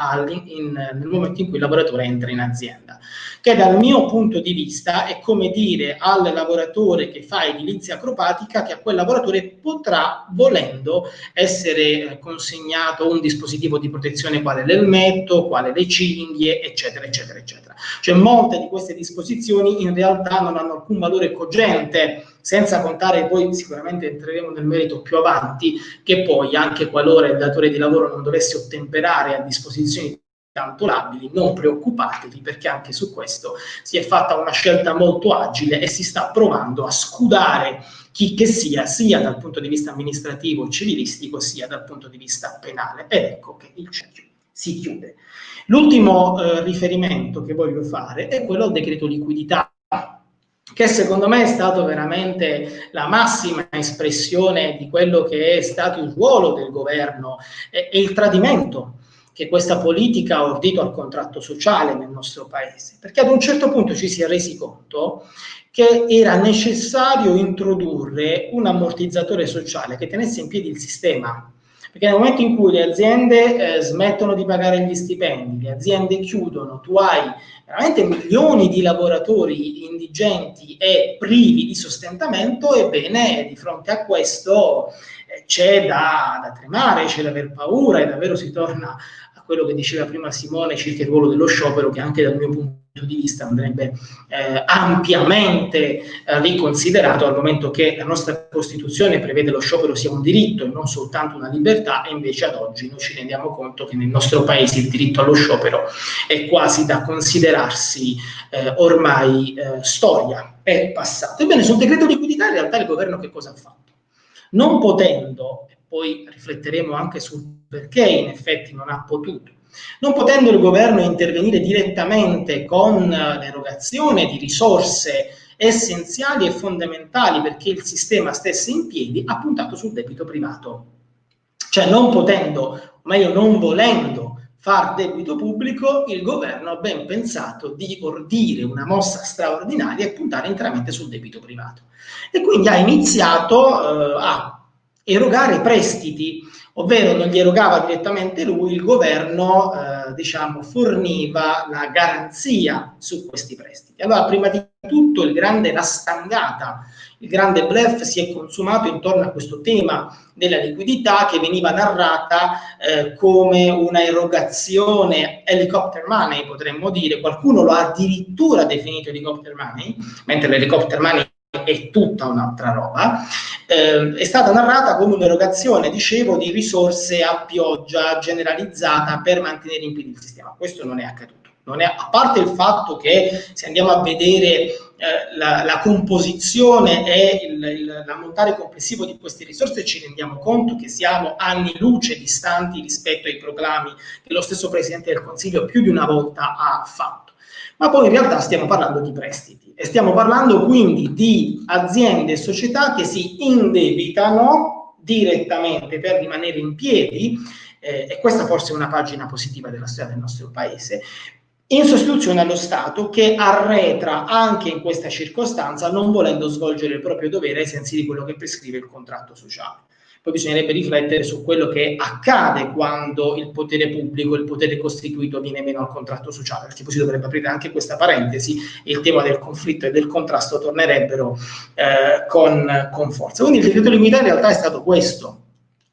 in, nel momento in cui il lavoratore entra in azienda. che dal mio punto di vista è come dire al lavoratore che fa edilizia acrobatica che a quel lavoratore potrà, volendo, essere eh, consegnato un dispositivo di protezione quale l'elmetto, quale le cinghie, eccetera, eccetera, eccetera. Cioè molte di queste disposizioni in realtà non hanno alcun valore cogente, senza contare poi sicuramente entreremo nel merito più avanti, che poi anche qualora il datore di lavoro non dovesse ottemperare a disposizioni tanto labili, non preoccupatevi perché anche su questo si è fatta una scelta molto agile e si sta provando a scudare chi che sia, sia dal punto di vista amministrativo e civilistico, sia dal punto di vista penale. Ed ecco che il cerchio si chiude. L'ultimo eh, riferimento che voglio fare è quello al decreto liquidità che secondo me è stato veramente la massima espressione di quello che è stato il ruolo del governo e, e il tradimento che questa politica ha ordito al contratto sociale nel nostro paese, perché ad un certo punto ci si è resi conto che era necessario introdurre un ammortizzatore sociale che tenesse in piedi il sistema, perché nel momento in cui le aziende eh, smettono di pagare gli stipendi, le aziende chiudono, tu hai veramente milioni di lavoratori indigenti e privi di sostentamento, ebbene di fronte a questo eh, c'è da, da tremare, c'è da aver paura e davvero si torna quello che diceva prima Simone circa il ruolo dello sciopero, che anche dal mio punto di vista andrebbe eh, ampiamente eh, riconsiderato al momento che la nostra Costituzione prevede lo sciopero sia un diritto e non soltanto una libertà e invece ad oggi noi ci rendiamo conto che nel nostro paese il diritto allo sciopero è quasi da considerarsi eh, ormai eh, storia, è passato. Ebbene, sul decreto liquidità in realtà il governo che cosa ha fatto? Non potendo, e poi rifletteremo anche sul perché in effetti non ha potuto. Non potendo il governo intervenire direttamente con l'erogazione di risorse essenziali e fondamentali perché il sistema stesse in piedi, ha puntato sul debito privato. Cioè non potendo, o meglio non volendo far debito pubblico, il governo ha ben pensato di ordire una mossa straordinaria e puntare interamente sul debito privato. E quindi ha iniziato eh, a erogare prestiti ovvero non li erogava direttamente lui, il governo eh, diciamo, forniva la garanzia su questi prestiti. Allora, prima di tutto, il grande, la stangata, il grande bluff si è consumato intorno a questo tema della liquidità che veniva narrata eh, come una erogazione helicopter money, potremmo dire, qualcuno lo ha addirittura definito helicopter money, mentre l'helicopter money è tutta un'altra roba, eh, è stata narrata come un'erogazione, dicevo, di risorse a pioggia generalizzata per mantenere in piedi il sistema. Questo non è accaduto. Non è, a parte il fatto che se andiamo a vedere eh, la, la, composizione e l'ammontare complessivo di queste risorse ci rendiamo conto che siamo anni luce distanti rispetto ai proclami che lo stesso Presidente del Consiglio più di una volta ha fatto. Ma poi in realtà stiamo parlando di prestiti e stiamo parlando quindi di aziende e società che si indebitano direttamente per rimanere in piedi, eh, e questa forse è una pagina positiva della storia del nostro paese, in sostituzione allo Stato che arretra anche in questa circostanza non volendo svolgere il proprio dovere ai sensi di quello che prescrive il contratto sociale. Poi bisognerebbe riflettere su quello che accade quando il potere pubblico, il potere costituito viene meno al contratto sociale, perché poi si dovrebbe aprire anche questa parentesi e il tema del conflitto e del contrasto tornerebbero eh, con, con forza. Quindi il decreto liquidità in realtà è stato questo,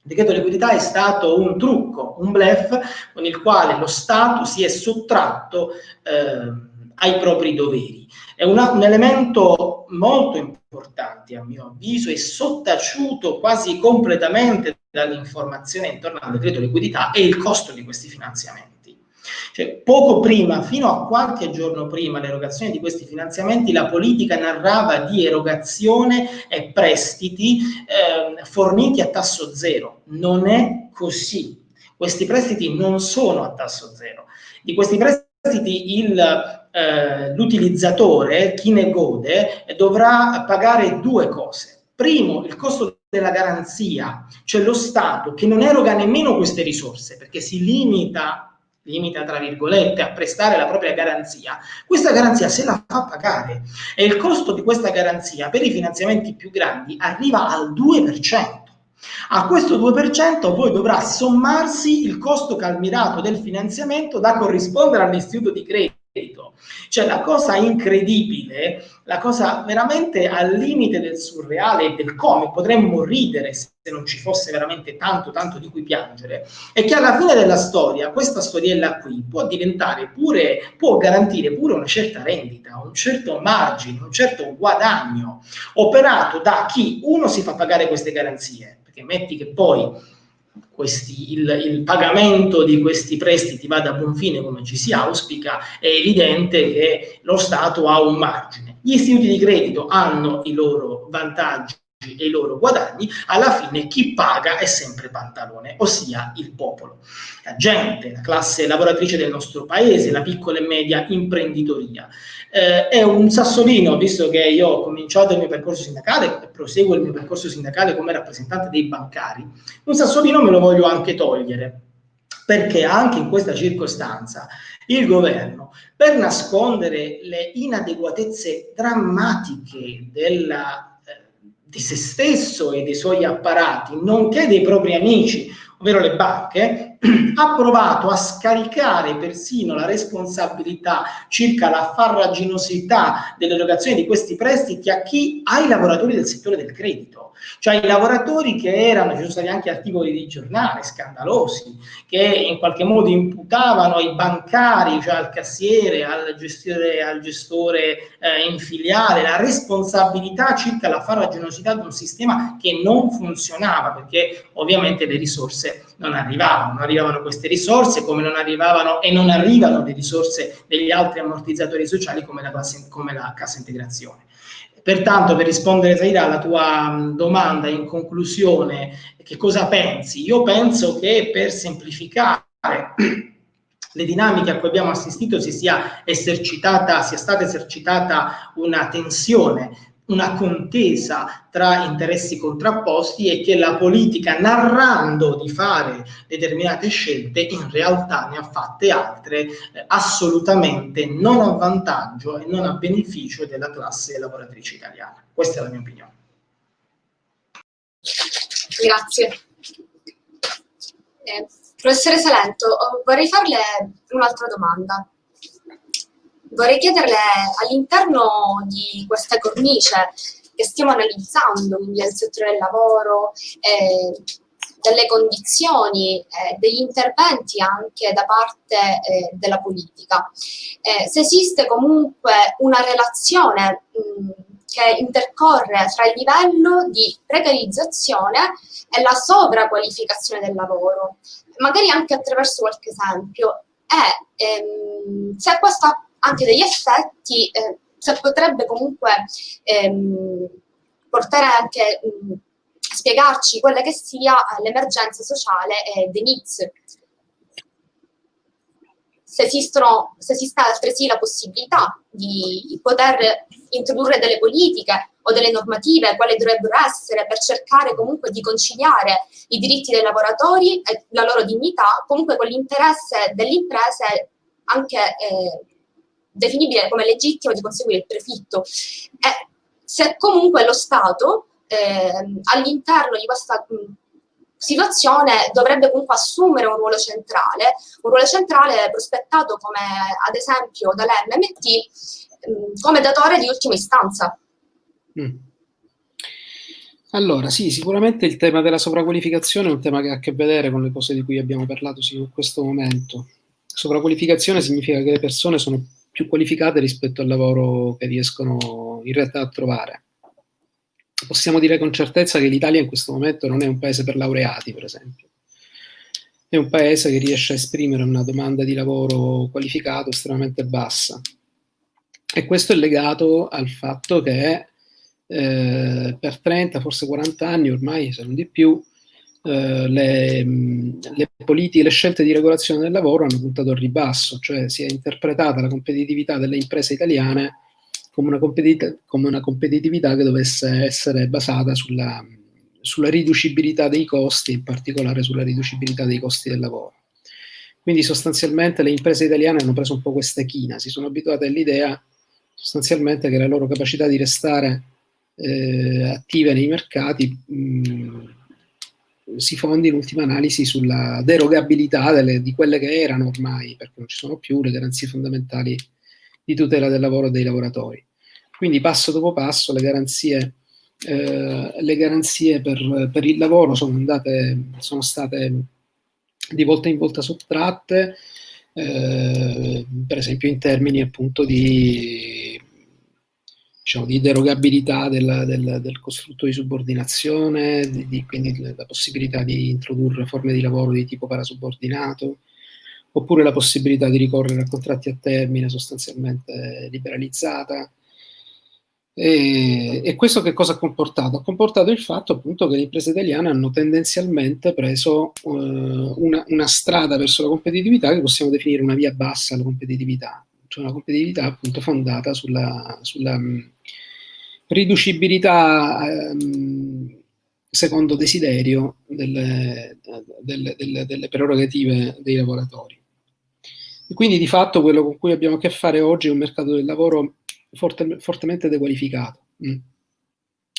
il decreto liquidità è stato un trucco, un bluff con il quale lo Stato si è sottratto eh, ai propri doveri. È una, un elemento molto importante a mio avviso e sottaciuto quasi completamente dall'informazione intorno al decreto liquidità è il costo di questi finanziamenti. Cioè, poco prima, fino a qualche giorno prima l'erogazione di questi finanziamenti, la politica narrava di erogazione e prestiti eh, forniti a tasso zero. Non è così. Questi prestiti non sono a tasso zero. Di questi prestiti l'utilizzatore, chi ne gode, dovrà pagare due cose. Primo, il costo della garanzia, cioè lo Stato che non eroga nemmeno queste risorse perché si limita, limita tra virgolette, a prestare la propria garanzia, questa garanzia se la fa pagare e il costo di questa garanzia per i finanziamenti più grandi arriva al 2%. A questo 2% poi dovrà sommarsi il costo calmirato del finanziamento da corrispondere all'istituto di credito. Cioè la cosa incredibile, la cosa veramente al limite del surreale e del come, potremmo ridere se non ci fosse veramente tanto, tanto di cui piangere, è che alla fine della storia questa storiella qui può diventare pure, può garantire pure una certa rendita, un certo margine, un certo guadagno operato da chi uno si fa pagare queste garanzie, perché metti che poi questi, il, il, pagamento di questi prestiti vada a buon fine come ci si auspica, è evidente che lo Stato ha un margine. Gli istituti di credito hanno i loro vantaggi e i loro guadagni, alla fine chi paga è sempre Pantalone, ossia il popolo. La gente, la classe lavoratrice del nostro paese, la piccola e media imprenditoria. Eh, è un sassolino, visto che io ho cominciato il mio percorso sindacale e proseguo il mio percorso sindacale come rappresentante dei bancari, un sassolino me lo voglio anche togliere, perché anche in questa circostanza il governo, per nascondere le inadeguatezze drammatiche della di se stesso e dei suoi apparati, nonché dei propri amici, ovvero le banche, ha provato a scaricare persino la responsabilità circa la farraginosità dell'erogazione di questi prestiti a chi? Ai lavoratori del settore del credito cioè i lavoratori che erano, ci sono stati anche articoli di giornale scandalosi, che in qualche modo imputavano ai bancari, cioè al cassiere, al gestore, al gestore eh, in filiale, la responsabilità circa la farraginosità di un sistema che non funzionava, perché ovviamente le risorse non arrivavano, non arrivavano queste risorse come non arrivavano e non arrivano le risorse degli altri ammortizzatori sociali come la, come la cassa integrazione. Pertanto, per rispondere Saida alla tua domanda in conclusione, che cosa pensi? Io penso che per semplificare le dinamiche a cui abbiamo assistito si sia esercitata, sia stata esercitata una tensione una contesa tra interessi contrapposti e che la politica, narrando di fare determinate scelte, in realtà ne ha fatte altre eh, assolutamente non a vantaggio e non a beneficio della classe lavoratrice italiana. Questa è la mia opinione. Grazie. Eh, professore Salento, vorrei farle un'altra domanda vorrei chiederle all'interno di questa cornice che stiamo analizzando, quindi del settore del lavoro, eh, delle condizioni, eh, degli interventi anche da parte eh, della politica. Eh, se esiste comunque una relazione mh, che intercorre tra il livello di precarizzazione e la sovraqualificazione del lavoro, magari anche attraverso qualche esempio, e ehm, se questo anche degli effetti, eh, potrebbe comunque ehm, portare anche mh, spiegarci quella che sia l'emergenza sociale eh, dei NITS. Se, se esiste altresì la possibilità di poter introdurre delle politiche o delle normative, quali dovrebbero essere, per cercare comunque di conciliare i diritti dei lavoratori e la loro dignità, comunque con l'interesse delle imprese anche eh, definibile come legittimo di conseguire il prefitto. E se comunque lo Stato eh, all'interno di questa situazione dovrebbe comunque assumere un ruolo centrale, un ruolo centrale prospettato come ad esempio dall'MMT come datore di ultima istanza. Mm. Allora, sì, sicuramente il tema della sovraqualificazione è un tema che ha a che vedere con le cose di cui abbiamo parlato sì, in questo momento. Sovraqualificazione significa che le persone sono più qualificate rispetto al lavoro che riescono in realtà a trovare. Possiamo dire con certezza che l'Italia in questo momento non è un paese per laureati, per esempio. È un paese che riesce a esprimere una domanda di lavoro qualificato estremamente bassa. E questo è legato al fatto che eh, per 30, forse 40 anni ormai, se non di più, eh, le, le, politiche, le scelte di regolazione del lavoro hanno puntato al ribasso, cioè si è interpretata la competitività delle imprese italiane come una, competitività, come una competitività che dovesse essere basata sulla, sulla riducibilità dei costi, in particolare sulla riducibilità dei costi del lavoro. Quindi sostanzialmente le imprese italiane hanno preso un po' questa china, si sono abituate all'idea sostanzialmente che la loro capacità di restare eh, attive nei mercati mh, si fondi in ultima analisi sulla derogabilità delle, di quelle che erano ormai, perché non ci sono più, le garanzie fondamentali di tutela del lavoro e dei lavoratori. Quindi passo dopo passo le garanzie, eh, le garanzie per, per, il lavoro sono, andate, sono state di volta in volta sottratte, eh, per esempio in termini appunto di, diciamo, di derogabilità del, del, del, costrutto di subordinazione, di, di, quindi la possibilità di introdurre forme di lavoro di tipo parasubordinato, oppure la possibilità di ricorrere a contratti a termine sostanzialmente liberalizzata. E, e, questo che cosa ha comportato? Ha comportato il fatto appunto che le imprese italiane hanno tendenzialmente preso uh, una, una, strada verso la competitività che possiamo definire una via bassa alla competitività, cioè una competitività appunto fondata sulla, sulla riducibilità um, secondo desiderio delle, delle, delle, delle prerogative dei lavoratori. E quindi di fatto quello con cui abbiamo a che fare oggi è un mercato del lavoro forte, fortemente dequalificato. Mm.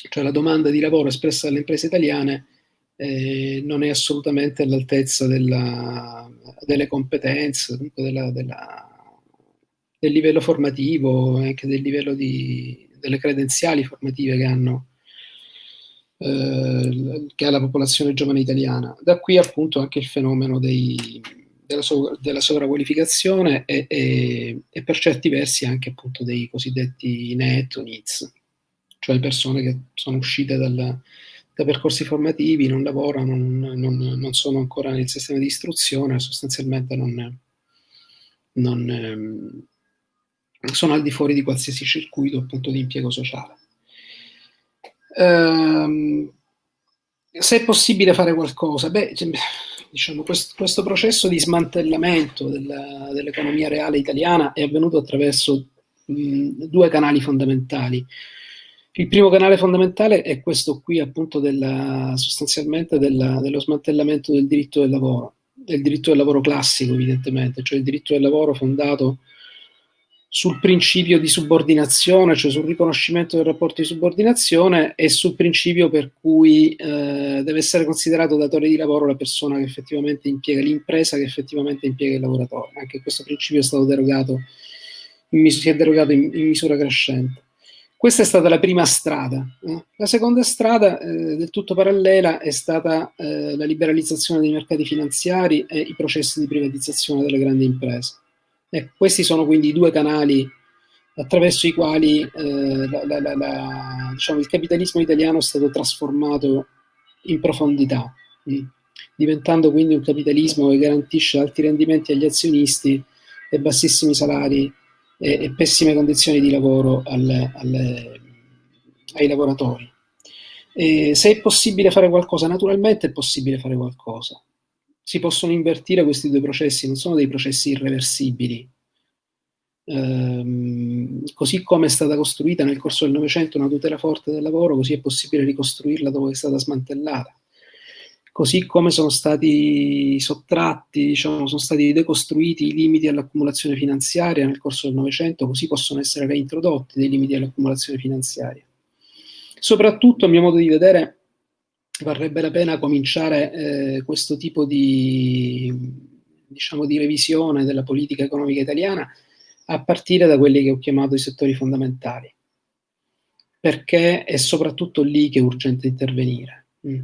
Cioè la domanda di lavoro espressa dalle imprese italiane eh, non è assolutamente all'altezza delle competenze, della, della, del livello formativo, anche del livello di, delle credenziali formative che hanno eh, che ha la popolazione giovane italiana. Da qui appunto anche il fenomeno dei, della, so, della sovraqualificazione e, e, e, per certi versi anche appunto dei cosiddetti net needs, cioè persone che sono uscite dal, da percorsi formativi, non lavorano, non, non, non, sono ancora nel sistema di istruzione, sostanzialmente non, non ehm, sono al di fuori di qualsiasi circuito appunto di impiego sociale. Ehm, se è possibile fare qualcosa, beh, diciamo, questo, questo, processo di smantellamento dell'economia reale italiana è avvenuto attraverso mh, due canali fondamentali. Il primo canale fondamentale è questo qui, appunto, della, sostanzialmente della, dello smantellamento del diritto del lavoro, del diritto del lavoro classico, evidentemente, cioè il diritto del lavoro fondato sul principio di subordinazione, cioè sul riconoscimento del rapporto di subordinazione e sul principio per cui eh, deve essere considerato datore di lavoro la persona che effettivamente impiega l'impresa, che effettivamente impiega il lavoratore. Anche questo principio è stato derogato, in, si è derogato in, in, misura crescente. Questa è stata la prima strada. La seconda strada, eh, del tutto parallela, è stata eh, la liberalizzazione dei mercati finanziari e i processi di privatizzazione delle grandi imprese. Ecco, questi sono quindi i due canali attraverso i quali eh, la, la, la, diciamo, il capitalismo italiano è stato trasformato in profondità, mh, mm, diventando quindi un capitalismo che garantisce alti rendimenti agli azionisti e bassissimi salari e, e pessime condizioni di lavoro alle, alle, ai lavoratori. E se è possibile fare qualcosa, naturalmente è possibile fare qualcosa si possono invertire questi due processi, non sono dei processi irreversibili. Ehm, così come è stata costruita nel corso del Novecento una tutela forte del lavoro, così è possibile ricostruirla dopo che è stata smantellata. Così come sono stati sottratti, diciamo, sono stati decostruiti i limiti all'accumulazione finanziaria nel corso del Novecento, così possono essere reintrodotti dei limiti all'accumulazione finanziaria. Soprattutto, a mio modo di vedere, varrebbe la pena cominciare eh, questo tipo di, diciamo, di revisione della politica economica italiana a partire da quelli che ho chiamato i settori fondamentali, perché è soprattutto lì che è urgente intervenire, mm.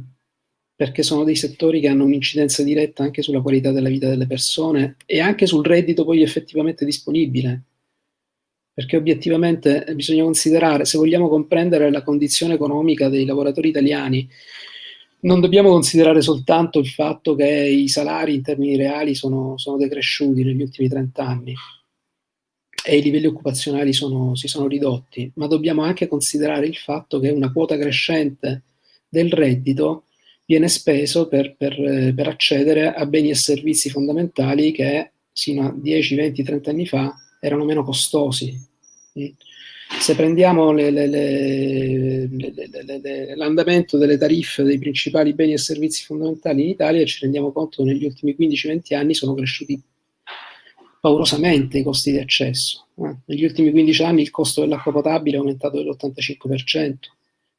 perché sono dei settori che hanno un'incidenza diretta anche sulla qualità della vita delle persone e anche sul reddito poi effettivamente disponibile, perché obiettivamente bisogna considerare, se vogliamo comprendere la condizione economica dei lavoratori italiani, non dobbiamo considerare soltanto il fatto che i salari in termini reali sono, sono decresciuti negli ultimi 30 anni e i livelli occupazionali sono, si sono ridotti, ma dobbiamo anche considerare il fatto che una quota crescente del reddito viene speso per, per, per accedere a beni e servizi fondamentali che sino a 10, 20, 30 anni fa erano meno costosi. Se prendiamo l'andamento delle tariffe dei principali beni e servizi fondamentali in Italia, ci rendiamo conto che negli ultimi 15-20 anni sono cresciuti paurosamente i costi di accesso. Eh? Negli ultimi 15 anni il costo dell'acqua potabile è aumentato dell'85%,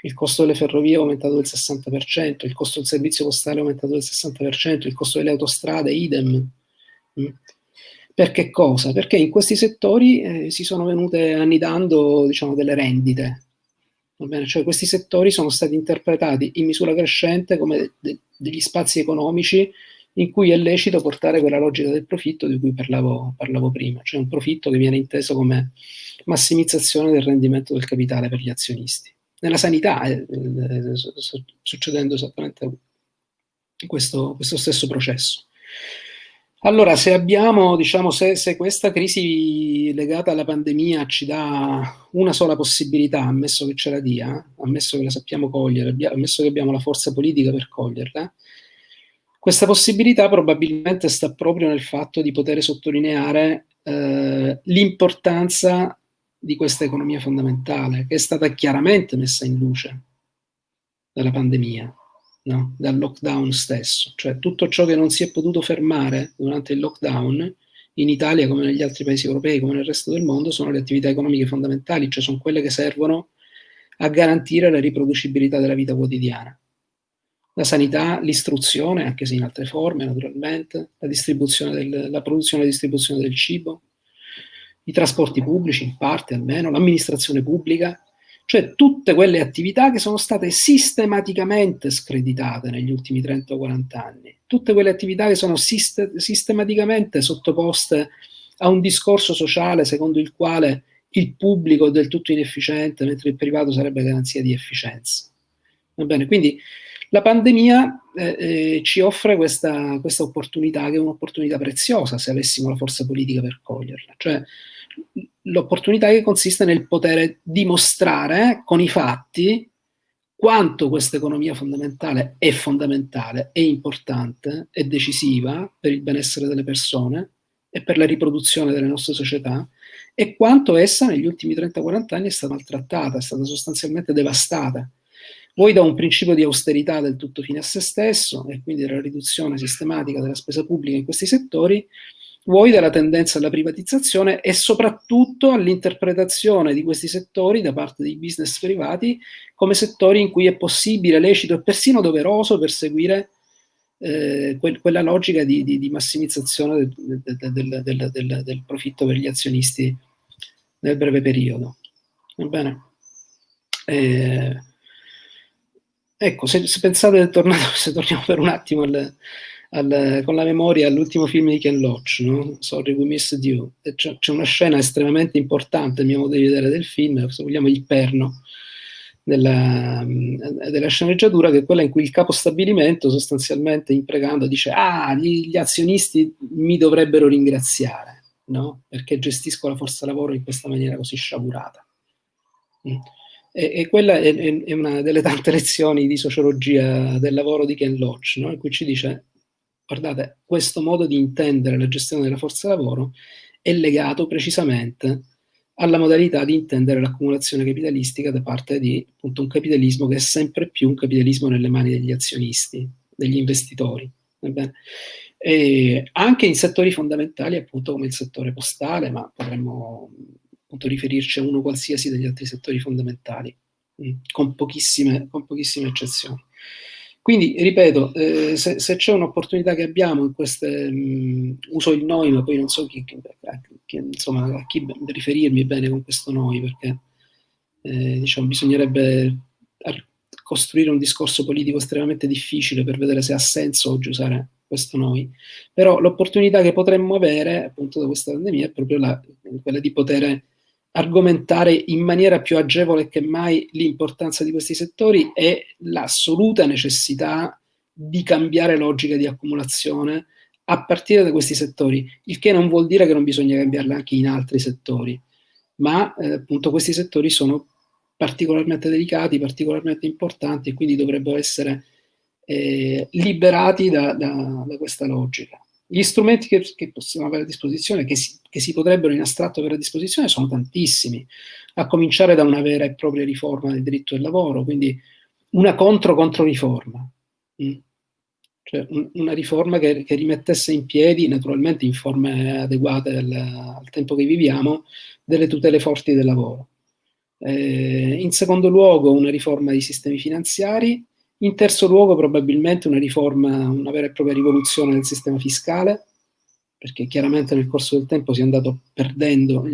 il costo delle ferrovie è aumentato del 60%, il costo del servizio postale è aumentato del 60%, il costo delle autostrade idem. Mm. Per che cosa? Perché in questi settori eh, si sono venute annidando diciamo, delle rendite. Cioè, questi settori sono stati interpretati in misura crescente come de degli spazi economici in cui è lecito portare quella logica del profitto di cui parlavo, parlavo prima, cioè un profitto che viene inteso come massimizzazione del rendimento del capitale per gli azionisti. Nella sanità è, è, succedendo esattamente questo, questo stesso processo. Allora, se abbiamo, diciamo, se, se, questa crisi legata alla pandemia ci dà una sola possibilità, ammesso che ce la dia, ammesso che la sappiamo cogliere, ammesso che abbiamo la forza politica per coglierla, questa possibilità probabilmente sta proprio nel fatto di poter sottolineare eh, l'importanza di questa economia fondamentale, che è stata chiaramente messa in luce dalla pandemia no? dal lockdown stesso, cioè tutto ciò che non si è potuto fermare durante il lockdown in Italia come negli altri paesi europei, come nel resto del mondo, sono le attività economiche fondamentali, cioè sono quelle che servono a garantire la riproducibilità della vita quotidiana. La sanità, l'istruzione, anche se in altre forme naturalmente, la, del, la produzione e la distribuzione del cibo, i trasporti pubblici in parte almeno, l'amministrazione pubblica, cioè tutte quelle attività che sono state sistematicamente screditate negli ultimi 30 o 40 anni, tutte quelle attività che sono sist sistematicamente sottoposte a un discorso sociale secondo il quale il pubblico è del tutto inefficiente, mentre il privato sarebbe garanzia di efficienza. Va bene, quindi la pandemia eh, eh, ci offre questa, questa opportunità, che è un'opportunità preziosa se avessimo la forza politica per coglierla. Cioè, l'opportunità che consiste nel poter dimostrare con i fatti quanto questa economia fondamentale è fondamentale, è importante, è decisiva per il benessere delle persone e per la riproduzione delle nostre società e quanto essa negli ultimi 30-40 anni è stata maltrattata, è stata sostanzialmente devastata. Vuoi da un principio di austerità del tutto fine a se stesso e quindi della riduzione sistematica della spesa pubblica in questi settori, vuoi dalla tendenza alla privatizzazione e soprattutto all'interpretazione di questi settori da parte dei business privati come settori in cui è possibile, lecito e persino doveroso perseguire eh, que quella logica di, di, di massimizzazione del, del, del, del, profitto per gli azionisti nel breve periodo. Va bene? Eh, ecco, se, se pensate, tornato, se torniamo per un attimo al, al, con la memoria all'ultimo film di Ken Loach, no? Sorry We Missed You. C'è, una scena estremamente importante, a mio modo di vedere, del film, se vogliamo il perno della, della sceneggiatura, che è quella in cui il capo stabilimento sostanzialmente imprecando dice ah, gli, gli azionisti mi dovrebbero ringraziare, no? Perché gestisco la forza lavoro in questa maniera così sciagurata. Mm. E, e, quella è, è, una delle tante lezioni di sociologia del lavoro di Ken Loach, no? in cui ci dice Guardate, questo modo di intendere la gestione della forza lavoro è legato precisamente alla modalità di intendere l'accumulazione capitalistica da parte di appunto, un capitalismo che è sempre più un capitalismo nelle mani degli azionisti, degli investitori. anche in settori fondamentali appunto come il settore postale, ma potremmo appunto riferirci a uno qualsiasi degli altri settori fondamentali, con pochissime, con pochissime eccezioni. Quindi, ripeto, eh, se, se c'è un'opportunità che abbiamo in queste, mh, uso il noi, ma poi non so chi, chi, chi, insomma, a chi riferirmi bene con questo noi, perché eh, diciamo, bisognerebbe costruire un discorso politico estremamente difficile per vedere se ha senso oggi usare questo noi. Però l'opportunità che potremmo avere, appunto, da questa pandemia è proprio la, quella di poter argomentare in maniera più agevole che mai l'importanza di questi settori e l'assoluta necessità di cambiare logica di accumulazione a partire da questi settori, il che non vuol dire che non bisogna cambiarla anche in altri settori, ma eh, appunto questi settori sono particolarmente delicati, particolarmente importanti e quindi dovrebbero essere eh, liberati da, da, da questa logica. Gli strumenti che, che, possiamo avere a disposizione, che si, che si, potrebbero in astratto avere a disposizione, sono tantissimi, a cominciare da una vera e propria riforma del diritto del lavoro, quindi una contro-contro-riforma. Mm. Cioè un, una riforma che, che, rimettesse in piedi, naturalmente in forme adeguate al, al tempo che viviamo, delle tutele forti del lavoro. Eh, in secondo luogo una riforma dei sistemi finanziari, in terzo luogo probabilmente una riforma, una vera e propria rivoluzione del sistema fiscale, perché chiaramente nel corso del tempo si è andato perdendo,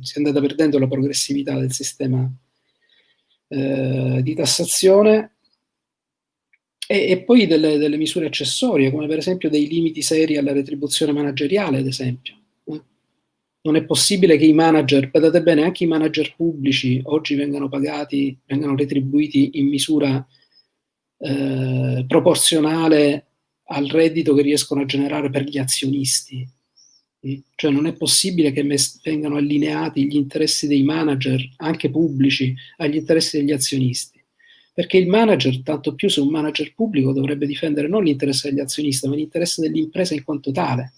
si è andata perdendo la progressività del sistema eh, di tassazione e, e poi delle, delle, misure accessorie, come per esempio dei limiti seri alla retribuzione manageriale, ad esempio. Eh. Non è possibile che i manager, badate bene, anche i manager pubblici oggi vengano pagati, vengano retribuiti in misura eh, proporzionale al reddito che riescono a generare per gli azionisti. Cioè non è possibile che vengano allineati gli interessi dei manager, anche pubblici, agli interessi degli azionisti perché il manager, tanto più se un manager pubblico, dovrebbe difendere non l'interesse degli azionisti, ma l'interesse dell'impresa in quanto tale.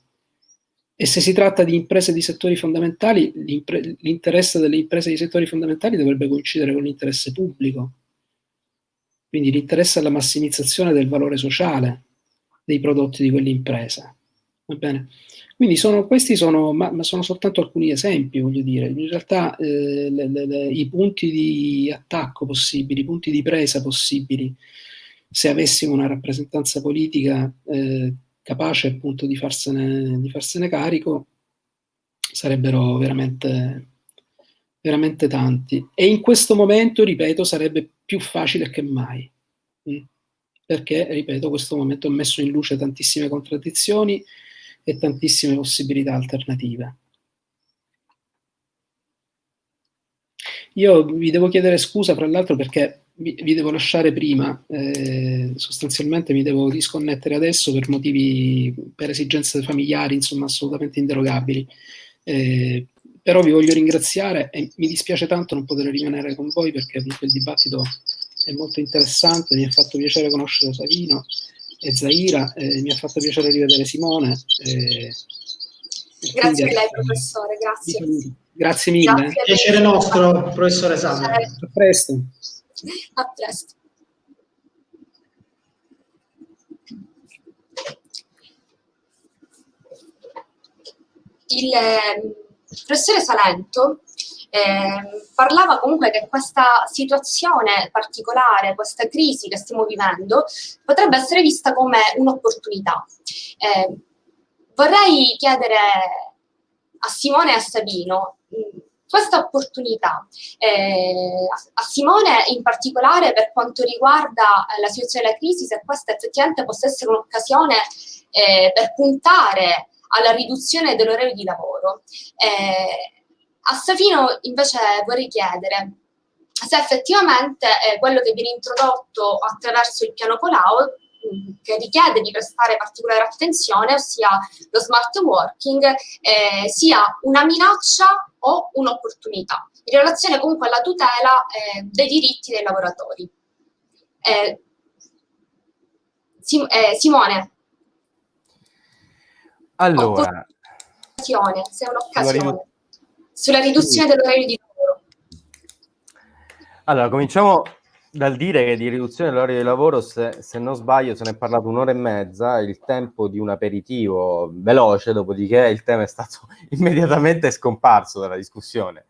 E se si tratta di imprese di settori fondamentali, l'interesse delle imprese di settori fondamentali dovrebbe coincidere con l'interesse pubblico. Quindi l'interesse alla massimizzazione del valore sociale dei prodotti di quell'impresa. Va bene? Quindi sono, questi sono, ma, ma, sono soltanto alcuni esempi, voglio dire. In realtà eh, le, le, le, i punti di attacco possibili, i punti di presa possibili, se avessimo una rappresentanza politica eh, capace appunto di farsene, di farsene carico, sarebbero veramente, veramente tanti. E in questo momento, ripeto, sarebbe più facile che mai. Mm. Perché, ripeto, questo momento ha messo in luce tantissime contraddizioni, e tantissime possibilità alternative. Io vi devo chiedere scusa, fra l'altro, perché vi, devo lasciare prima, eh, sostanzialmente mi devo disconnettere adesso per motivi, per esigenze familiari, insomma, assolutamente inderogabili. Eh, però vi voglio ringraziare e mi dispiace tanto non poter rimanere con voi perché il dibattito è molto interessante, mi ha fatto piacere conoscere Savino e Zaira, eh, mi ha fatto piacere rivedere Simone. Eh, grazie a lei professore, grazie. Grazie mille. Grazie piacere nostro, professore Salve. A presto. A presto. Il eh, professore Salento eh, parlava comunque che questa situazione particolare, questa crisi che stiamo vivendo, potrebbe essere vista come un'opportunità. Eh, vorrei chiedere a Simone e a Sabino mm, questa opportunità, eh, a Simone in particolare per quanto riguarda la situazione della crisi, se questa effettivamente possa essere un'occasione eh, per puntare alla riduzione dell'orario di lavoro. Eh, a Safino invece vorrei chiedere se effettivamente eh, quello che viene introdotto attraverso il piano Colau mm, che richiede di prestare particolare attenzione, ossia lo smart working, eh, sia una minaccia o un'opportunità, in relazione comunque alla tutela eh, dei diritti dei lavoratori. Eh, Sim eh, Simone. Allora. Se è un'occasione sulla riduzione dell'orario di lavoro. Allora, cominciamo dal dire che di riduzione dell'orario di lavoro, se, se, non sbaglio, se ne è parlato un'ora e mezza, il tempo di un aperitivo veloce, dopodiché il tema è stato immediatamente scomparso dalla discussione.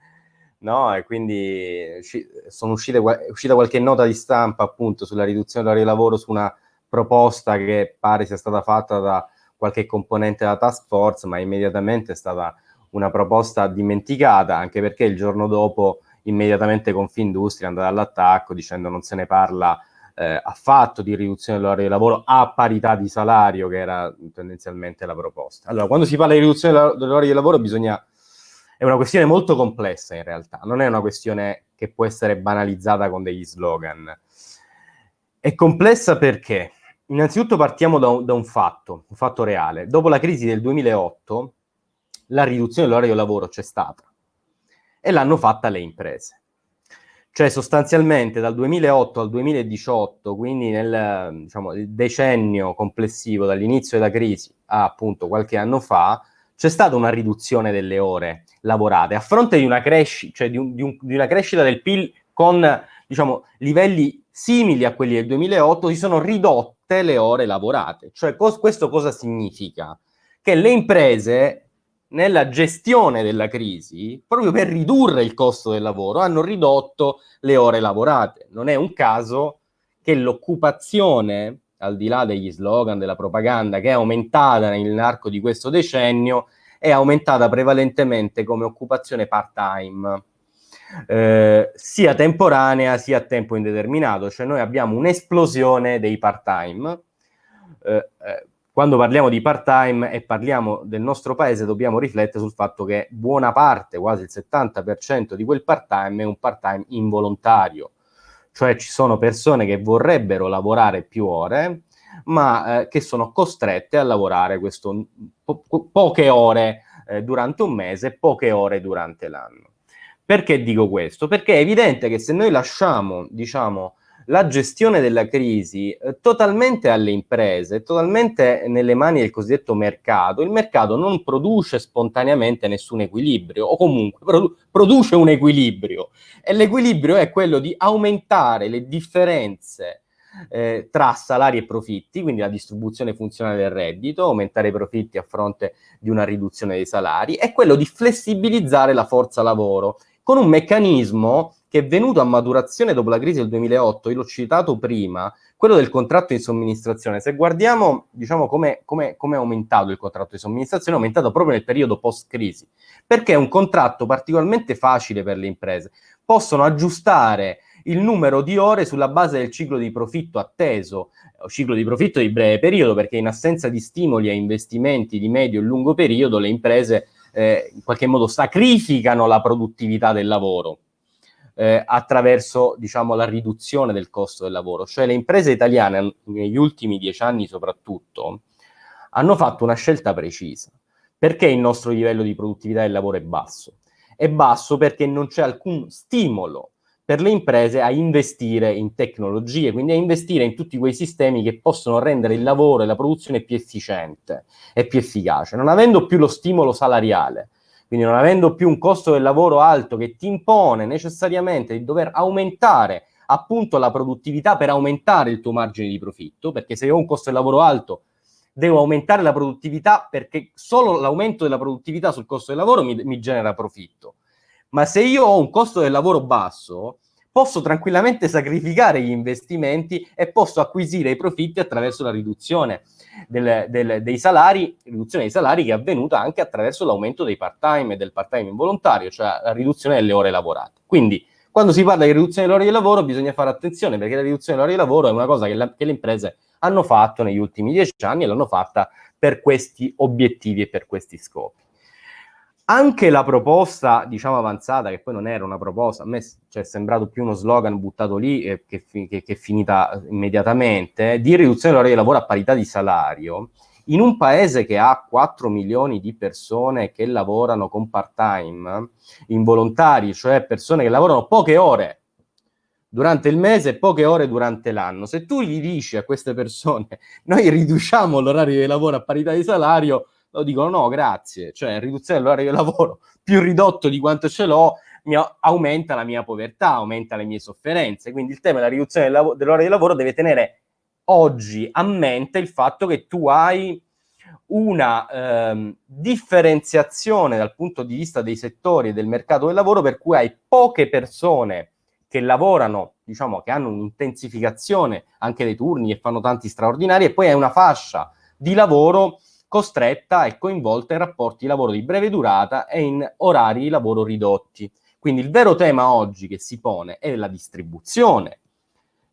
No? E quindi sono uscite, è uscita qualche nota di stampa appunto sulla riduzione dell'orario di lavoro su una proposta che pare sia stata fatta da qualche componente della task force, ma immediatamente è stata una proposta dimenticata, anche perché il giorno dopo immediatamente Confindustria è andata all'attacco dicendo non se ne parla eh, affatto di riduzione dell'orario di lavoro a parità di salario, che era tendenzialmente la proposta. Allora, quando si parla di riduzione dell'orario di lavoro bisogna... È una questione molto complessa in realtà, non è una questione che può essere banalizzata con degli slogan. È complessa perché, innanzitutto partiamo da un, da un fatto, un fatto reale. Dopo la crisi del 2008, la riduzione dell'orario lavoro c'è stata e l'hanno fatta le imprese. Cioè sostanzialmente dal 2008 al 2018, quindi nel diciamo, decennio complessivo dall'inizio della crisi a appunto qualche anno fa, c'è stata una riduzione delle ore lavorate a fronte di una, cresci cioè di un, di un, di una crescita del PIL con diciamo, livelli simili a quelli del 2008, si sono ridotte le ore lavorate. Cioè cos questo cosa significa? Che le imprese nella gestione della crisi, proprio per ridurre il costo del lavoro, hanno ridotto le ore lavorate. Non è un caso che l'occupazione al di là degli slogan, della propaganda, che è aumentata nell'arco di questo decennio, è aumentata prevalentemente come occupazione part-time, eh, sia temporanea sia a tempo indeterminato, cioè noi abbiamo un'esplosione dei part-time. Eh, eh, quando parliamo di part-time e parliamo del nostro paese, dobbiamo riflettere sul fatto che buona parte, quasi il 70% di quel part-time è un part-time involontario, cioè ci sono persone che vorrebbero lavorare più ore, ma eh, che sono costrette a lavorare questo, po- poche ore eh, durante un mese, poche ore durante l'anno. Perché dico questo? Perché è evidente che se noi lasciamo, diciamo, la gestione della crisi eh, totalmente alle imprese, totalmente nelle mani del cosiddetto mercato, il mercato non produce spontaneamente nessun equilibrio o comunque produ- produce un equilibrio e l'equilibrio è quello di aumentare le differenze eh, tra salari e profitti, quindi la distribuzione funzionale del reddito, aumentare i profitti a fronte di una riduzione dei salari, e quello di flessibilizzare la forza lavoro con un meccanismo che è venuto a maturazione dopo la crisi del 2008, io l'ho citato prima, quello del contratto di somministrazione. Se guardiamo diciamo, come è aumentato il contratto di somministrazione, è aumentato proprio nel periodo post-crisi, perché è un contratto particolarmente facile per le imprese. Possono aggiustare il numero di ore sulla base del ciclo di profitto atteso, o ciclo di profitto di breve periodo, perché in assenza di stimoli a investimenti di medio e lungo periodo le imprese eh, in qualche modo sacrificano la produttività del lavoro eh, attraverso diciamo, la riduzione del costo del lavoro. Cioè le imprese italiane negli ultimi dieci anni soprattutto hanno fatto una scelta precisa. Perché il nostro livello di produttività del lavoro è basso? È basso perché non c'è alcun stimolo per le imprese a investire in tecnologie, quindi a investire in tutti quei sistemi che possono rendere il lavoro e la produzione più efficiente e più efficace, non avendo più lo stimolo salariale, quindi non avendo più un costo del lavoro alto che ti impone necessariamente di dover aumentare appunto la produttività per aumentare il tuo margine di profitto, perché se io ho un costo del lavoro alto devo aumentare la produttività perché solo l'aumento della produttività sul costo del lavoro mi, mi genera profitto ma se io ho un costo del lavoro basso, posso tranquillamente sacrificare gli investimenti e posso acquisire i profitti attraverso la riduzione del, del, dei salari, riduzione dei salari che è avvenuta anche attraverso l'aumento dei part-time e del part-time involontario, cioè la riduzione delle ore lavorate. Quindi, quando si parla di riduzione delle ore di lavoro, bisogna fare attenzione perché la riduzione delle ore di lavoro è una cosa che, la, che le imprese hanno fatto negli ultimi dieci anni e l'hanno fatta per questi obiettivi e per questi scopi anche la proposta, diciamo, avanzata, che poi non era una proposta, a me cioè, è sembrato più uno slogan buttato lì eh, che, che, che, è finita immediatamente, di riduzione dell'ora di lavoro a parità di salario, in un paese che ha 4 milioni di persone che lavorano con part-time, involontari, cioè persone che lavorano poche ore durante il mese e poche ore durante l'anno, se tu gli dici a queste persone noi riduciamo l'orario di lavoro a parità di salario, dicono no, grazie, cioè riduzione dell'orario di lavoro più ridotto di quanto ce l'ho aumenta la mia povertà, aumenta le mie sofferenze. Quindi il tema della riduzione dell'orario di lavoro deve tenere oggi a mente il fatto che tu hai una ehm, differenziazione dal punto di vista dei settori e del mercato del lavoro per cui hai poche persone che lavorano, diciamo che hanno un'intensificazione anche dei turni e fanno tanti straordinari e poi hai una fascia di lavoro costretta e coinvolta in rapporti di lavoro di breve durata e in orari di lavoro ridotti. Quindi il vero tema oggi che si pone è la distribuzione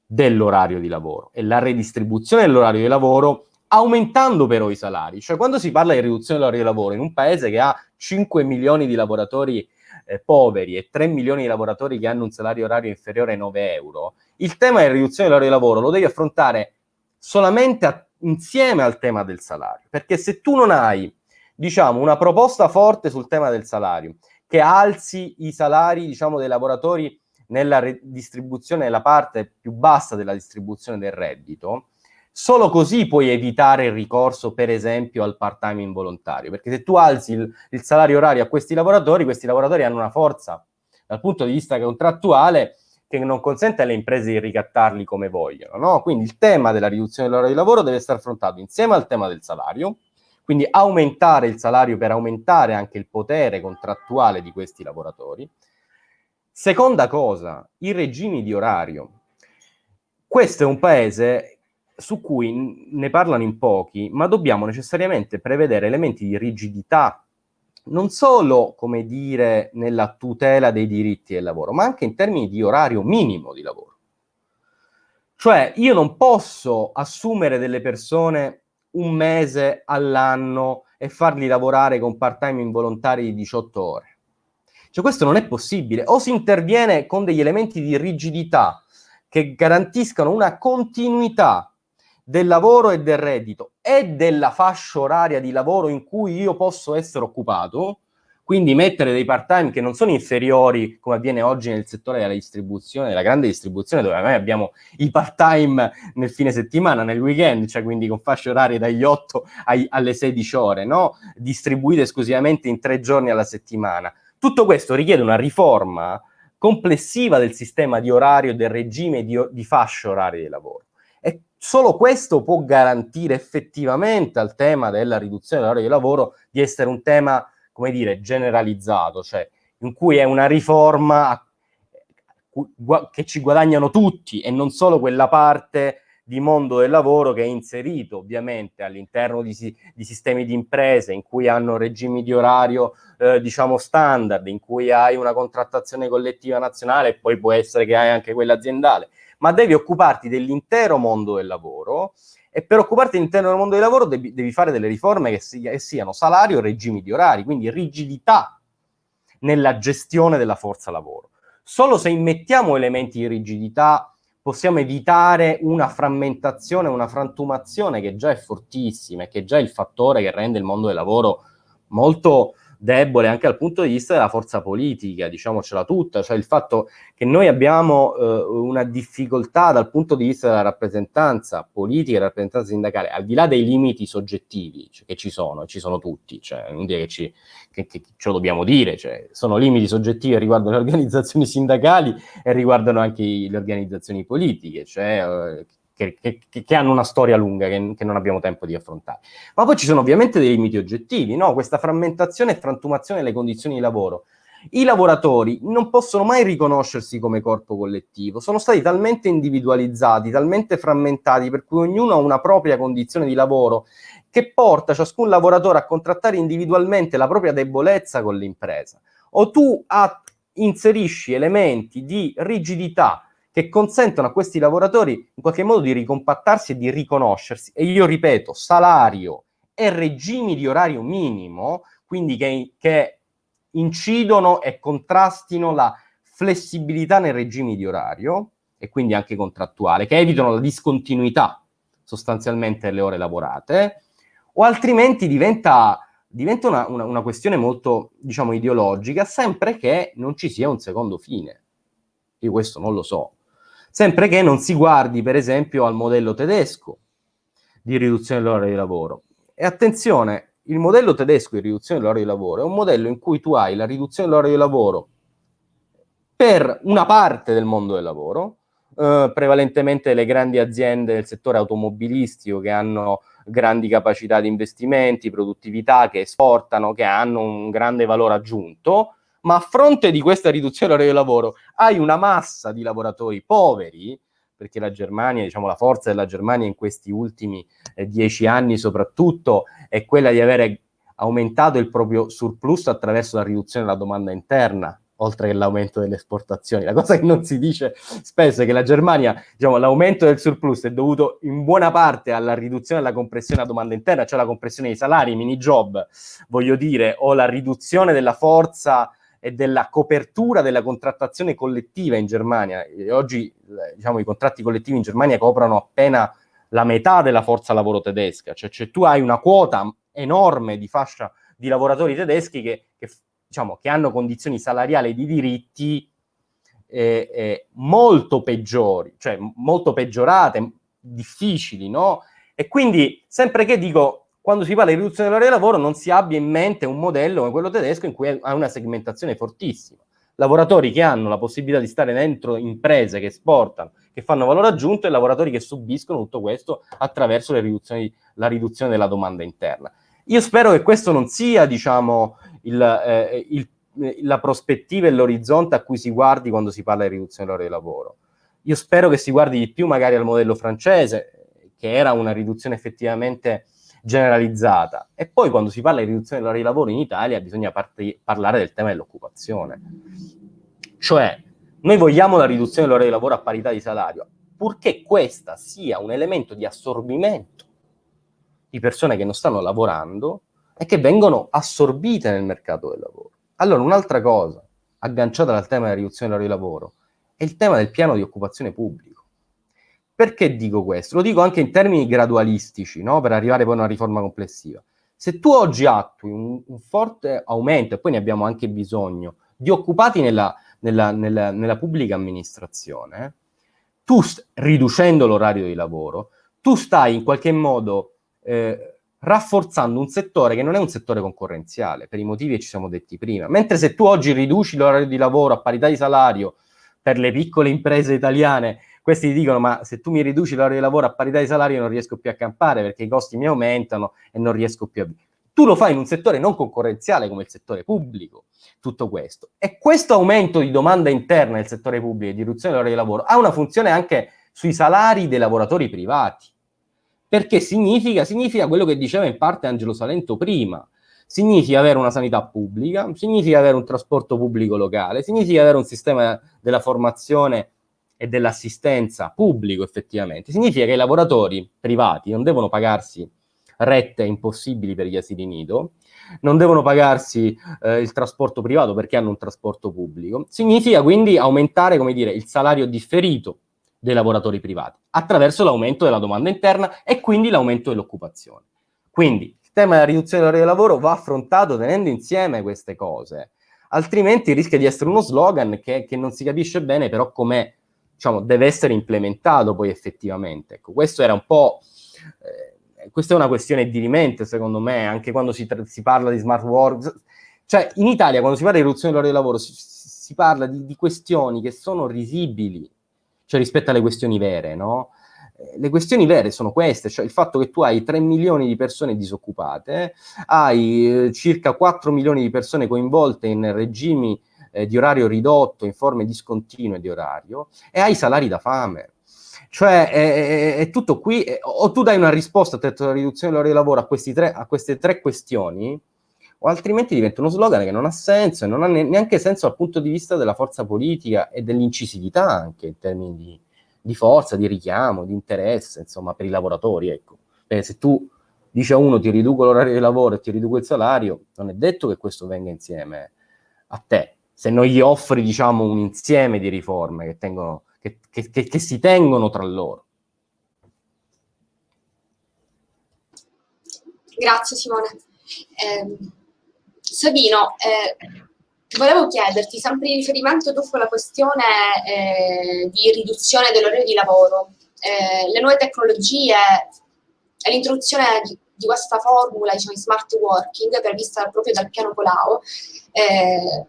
dell'orario di lavoro e la redistribuzione dell'orario di lavoro aumentando però i salari. Cioè quando si parla di riduzione dell'orario di lavoro in un paese che ha 5 milioni di lavoratori eh, poveri e 3 milioni di lavoratori che hanno un salario orario inferiore ai 9 euro, il tema della riduzione dell'orario di lavoro lo devi affrontare solamente a insieme al tema del salario, perché se tu non hai, diciamo, una proposta forte sul tema del salario, che alzi i salari, diciamo, dei lavoratori nella distribuzione, nella parte più bassa della distribuzione del reddito, solo così puoi evitare il ricorso, per esempio, al part-time involontario, perché se tu alzi il, il salario orario a questi lavoratori, questi lavoratori hanno una forza dal punto di vista contrattuale che non consente alle imprese di ricattarli come vogliono. No? Quindi il tema della riduzione dell'ora di lavoro deve essere affrontato insieme al tema del salario, quindi aumentare il salario per aumentare anche il potere contrattuale di questi lavoratori. Seconda cosa, i regimi di orario. Questo è un paese su cui ne parlano in pochi, ma dobbiamo necessariamente prevedere elementi di rigidità, non solo, come dire, nella tutela dei diritti del lavoro, ma anche in termini di orario minimo di lavoro. Cioè, io non posso assumere delle persone un mese all'anno e farli lavorare con part-time involontari di 18 ore. Cioè, questo non è possibile. O si interviene con degli elementi di rigidità che garantiscano una continuità del lavoro e del reddito e della fascia oraria di lavoro in cui io posso essere occupato, quindi mettere dei part-time che non sono inferiori, come avviene oggi nel settore della distribuzione, della grande distribuzione, dove noi abbiamo i part-time nel fine settimana, nel weekend, cioè quindi con fasce orarie dagli 8 ai, alle 16 ore, no? distribuite esclusivamente in tre giorni alla settimana. Tutto questo richiede una riforma complessiva del sistema di orario del regime di, di fasce orarie di lavoro. Solo questo può garantire effettivamente al tema della riduzione dell'orario di lavoro di essere un tema, come dire, generalizzato, cioè in cui è una riforma che ci guadagnano tutti e non solo quella parte di mondo del lavoro che è inserito ovviamente all'interno di, di, sistemi di imprese in cui hanno regimi di orario eh, diciamo standard, in cui hai una contrattazione collettiva nazionale e poi può essere che hai anche quella aziendale ma devi occuparti dell'intero mondo del lavoro e per occuparti dell'intero mondo del lavoro devi, devi fare delle riforme che, sia, che siano salario e regimi di orari, quindi rigidità nella gestione della forza lavoro. Solo se immettiamo elementi di rigidità possiamo evitare una frammentazione, una frantumazione che già è fortissima e che già è il fattore che rende il mondo del lavoro molto debole anche dal punto di vista della forza politica, diciamocela tutta, cioè il fatto che noi abbiamo eh, una difficoltà dal punto di vista della rappresentanza politica e rappresentanza sindacale, al di là dei limiti soggettivi cioè, che ci sono, ci sono tutti, cioè non dire che, ci, che, che ce lo dobbiamo dire, cioè, sono limiti soggettivi che riguardano le organizzazioni sindacali e riguardano anche le organizzazioni politiche, cioè eh, che, che, che, hanno una storia lunga che, che, non abbiamo tempo di affrontare. Ma poi ci sono ovviamente dei limiti oggettivi, no? questa frammentazione e frantumazione delle condizioni di lavoro. I lavoratori non possono mai riconoscersi come corpo collettivo, sono stati talmente individualizzati, talmente frammentati, per cui ognuno ha una propria condizione di lavoro che porta ciascun lavoratore a contrattare individualmente la propria debolezza con l'impresa. O tu inserisci elementi di rigidità che consentono a questi lavoratori in qualche modo di ricompattarsi e di riconoscersi. E io ripeto, salario e regimi di orario minimo, quindi che, che incidono e contrastino la flessibilità nei regimi di orario e quindi anche contrattuale, che evitano la discontinuità sostanzialmente delle ore lavorate, o altrimenti diventa, diventa una, una, una questione molto, diciamo, ideologica, sempre che non ci sia un secondo fine. Io questo non lo so, sempre che non si guardi per esempio al modello tedesco di riduzione dell'ora di lavoro. E attenzione, il modello tedesco di riduzione dell'ora di lavoro è un modello in cui tu hai la riduzione dell'ora di lavoro per una parte del mondo del lavoro, eh, prevalentemente le grandi aziende del settore automobilistico che hanno grandi capacità di investimenti, produttività, che esportano, che hanno un grande valore aggiunto, ma a fronte di questa riduzione dell'orario di lavoro hai una massa di lavoratori poveri, perché la Germania, diciamo la forza della Germania in questi ultimi eh, dieci anni soprattutto è quella di avere aumentato il proprio surplus attraverso la riduzione della domanda interna, oltre che l'aumento delle esportazioni. La cosa che non si dice spesso è che la Germania, diciamo, l'aumento del surplus è dovuto in buona parte alla riduzione della compressione della domanda interna, cioè la compressione dei salari, mini job, voglio dire, o la riduzione della forza e della copertura della contrattazione collettiva in Germania. E oggi diciamo, i contratti collettivi in Germania coprono appena la metà della forza lavoro tedesca, cioè, cioè tu hai una quota enorme di fascia di lavoratori tedeschi che, che, diciamo, che hanno condizioni salariali e di diritti eh, eh, molto peggiori, cioè molto peggiorate, difficili, no? E quindi, sempre che dico, quando si parla di riduzione dell'orario di lavoro non si abbia in mente un modello come quello tedesco in cui ha una segmentazione fortissima. Lavoratori che hanno la possibilità di stare dentro imprese che esportano, che fanno valore aggiunto e lavoratori che subiscono tutto questo attraverso la riduzione della domanda interna. Io spero che questo non sia, diciamo, il, eh, il, la prospettiva e l'orizzonte a cui si guardi quando si parla di riduzione dell'orario di lavoro. Io spero che si guardi di più magari al modello francese, che era una riduzione effettivamente generalizzata. E poi quando si parla di riduzione dell'ora di lavoro in Italia bisogna parlare del tema dell'occupazione. Cioè, noi vogliamo la riduzione dell'ora di lavoro a parità di salario, purché questa sia un elemento di assorbimento di persone che non stanno lavorando e che vengono assorbite nel mercato del lavoro. Allora, un'altra cosa, agganciata dal tema della riduzione dell'ora di lavoro, è il tema del piano di occupazione pubblico. Perché dico questo? Lo dico anche in termini gradualistici, no? per arrivare poi a una riforma complessiva. Se tu oggi attui un, un forte aumento, e poi ne abbiamo anche bisogno, di occupati nella, nella, nella, nella pubblica amministrazione, tu riducendo l'orario di lavoro, tu stai in qualche modo eh, rafforzando un settore che non è un settore concorrenziale, per i motivi che ci siamo detti prima. Mentre se tu oggi riduci l'orario di lavoro a parità di salario per le piccole imprese italiane, questi ti dicono ma se tu mi riduci l'orario di lavoro a parità di salario non riesco più a campare perché i costi mi aumentano e non riesco più a... Tu lo fai in un settore non concorrenziale come il settore pubblico, tutto questo. E questo aumento di domanda interna nel settore pubblico e di riduzione dell'orario di lavoro ha una funzione anche sui salari dei lavoratori privati. Perché significa, significa quello che diceva in parte Angelo Salento prima, significa avere una sanità pubblica, significa avere un trasporto pubblico locale, significa avere un sistema della formazione e dell'assistenza pubblico effettivamente, significa che i lavoratori privati non devono pagarsi rette impossibili per gli asili nido, non devono pagarsi eh, il trasporto privato perché hanno un trasporto pubblico, significa quindi aumentare, come dire, il salario differito dei lavoratori privati, attraverso l'aumento della domanda interna e quindi l'aumento dell'occupazione. Quindi il tema della riduzione dell'ora di lavoro va affrontato tenendo insieme queste cose, altrimenti rischia di essere uno slogan che, che non si capisce bene però come diciamo, deve essere implementato poi effettivamente. Ecco, questo era un po'... Eh, questa è una questione di rimente, secondo me, anche quando si, si, parla di smart work. Cioè, in Italia, quando si parla di riduzione dell'ora di lavoro, si, si parla di, di, questioni che sono risibili, cioè rispetto alle questioni vere, no? Eh, le questioni vere sono queste, cioè il fatto che tu hai 3 milioni di persone disoccupate, hai eh, circa 4 milioni di persone coinvolte in regimi eh, di orario ridotto, in forme discontinue di orario, e hai salari da fame. Cioè è, è, è tutto qui, è, o tu dai una risposta a riduzione dell'ora di lavoro a, tre, a queste tre questioni, o altrimenti diventa uno slogan che non ha senso e non ha neanche senso dal punto di vista della forza politica e dell'incisività anche in termini di, di, forza, di richiamo, di interesse, insomma, per i lavoratori, ecco. Perché se tu dici a uno ti riduco l'orario di lavoro e ti riduco il salario, non è detto che questo venga insieme a te. Se non gli offri, diciamo, un insieme di riforme che, tengono, che, che, che si tengono tra loro. Grazie Simone. Eh, Sabino, eh, volevo chiederti, sempre in riferimento dopo la questione eh, di riduzione dell'orario di lavoro, eh, le nuove tecnologie e l'introduzione di, di, questa formula, diciamo, di smart working, prevista proprio dal piano Colau, eh,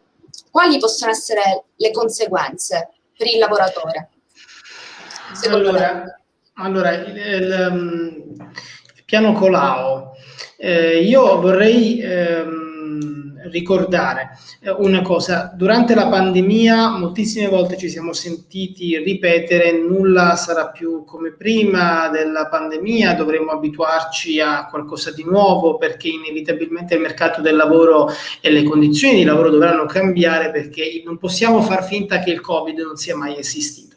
quali possono essere le conseguenze per il lavoratore? Allora, allora, il, il, il, piano Colau, eh, io vorrei... Um, ricordare eh, una cosa, durante la pandemia moltissime volte ci siamo sentiti ripetere nulla sarà più come prima della pandemia, dovremo abituarci a qualcosa di nuovo perché inevitabilmente il mercato del lavoro e le condizioni di lavoro dovranno cambiare perché non possiamo far finta che il Covid non sia mai esistito.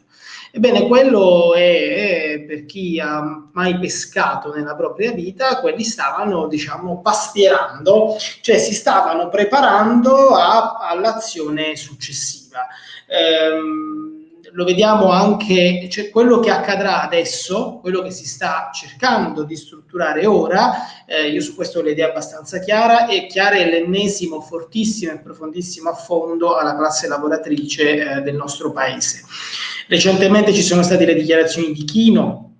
Ebbene, quello è, è, per chi ha mai pescato nella propria vita, quelli stavano, diciamo, pastierando, cioè si stavano preparando all'azione successiva. Ehm, lo vediamo anche, cioè quello che accadrà adesso, quello che si sta cercando di strutturare ora, eh, io su questo ho l'idea abbastanza chiara, è l'ennesimo fortissimo e profondissimo affondo alla classe lavoratrice eh, del nostro paese. Recentemente ci sono state le dichiarazioni di Chino,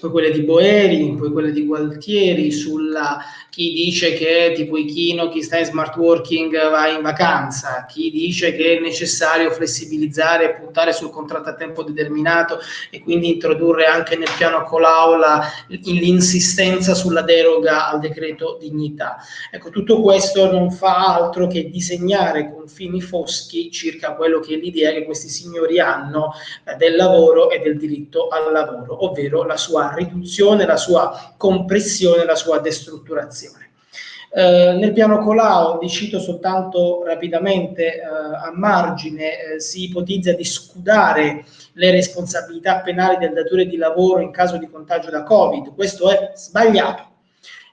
poi quelle di Boeri, poi quelle di Gualtieri sulla chi dice che tipo Ichino, chi sta in smart working va in vacanza, chi dice che è necessario flessibilizzare e puntare sul contratto a tempo determinato e quindi introdurre anche nel piano Colaula l'insistenza sulla deroga al decreto dignità. Ecco, tutto questo non fa altro che disegnare confini foschi circa quello che è l'idea che questi signori hanno eh, del lavoro e del diritto al lavoro, ovvero la sua riduzione, la sua compressione, la sua destrutturazione. Eh, nel piano Colau, vi cito soltanto rapidamente eh, a margine, eh, si ipotizza di scudare le responsabilità penali del datore di lavoro in caso di contagio da Covid. Questo è sbagliato.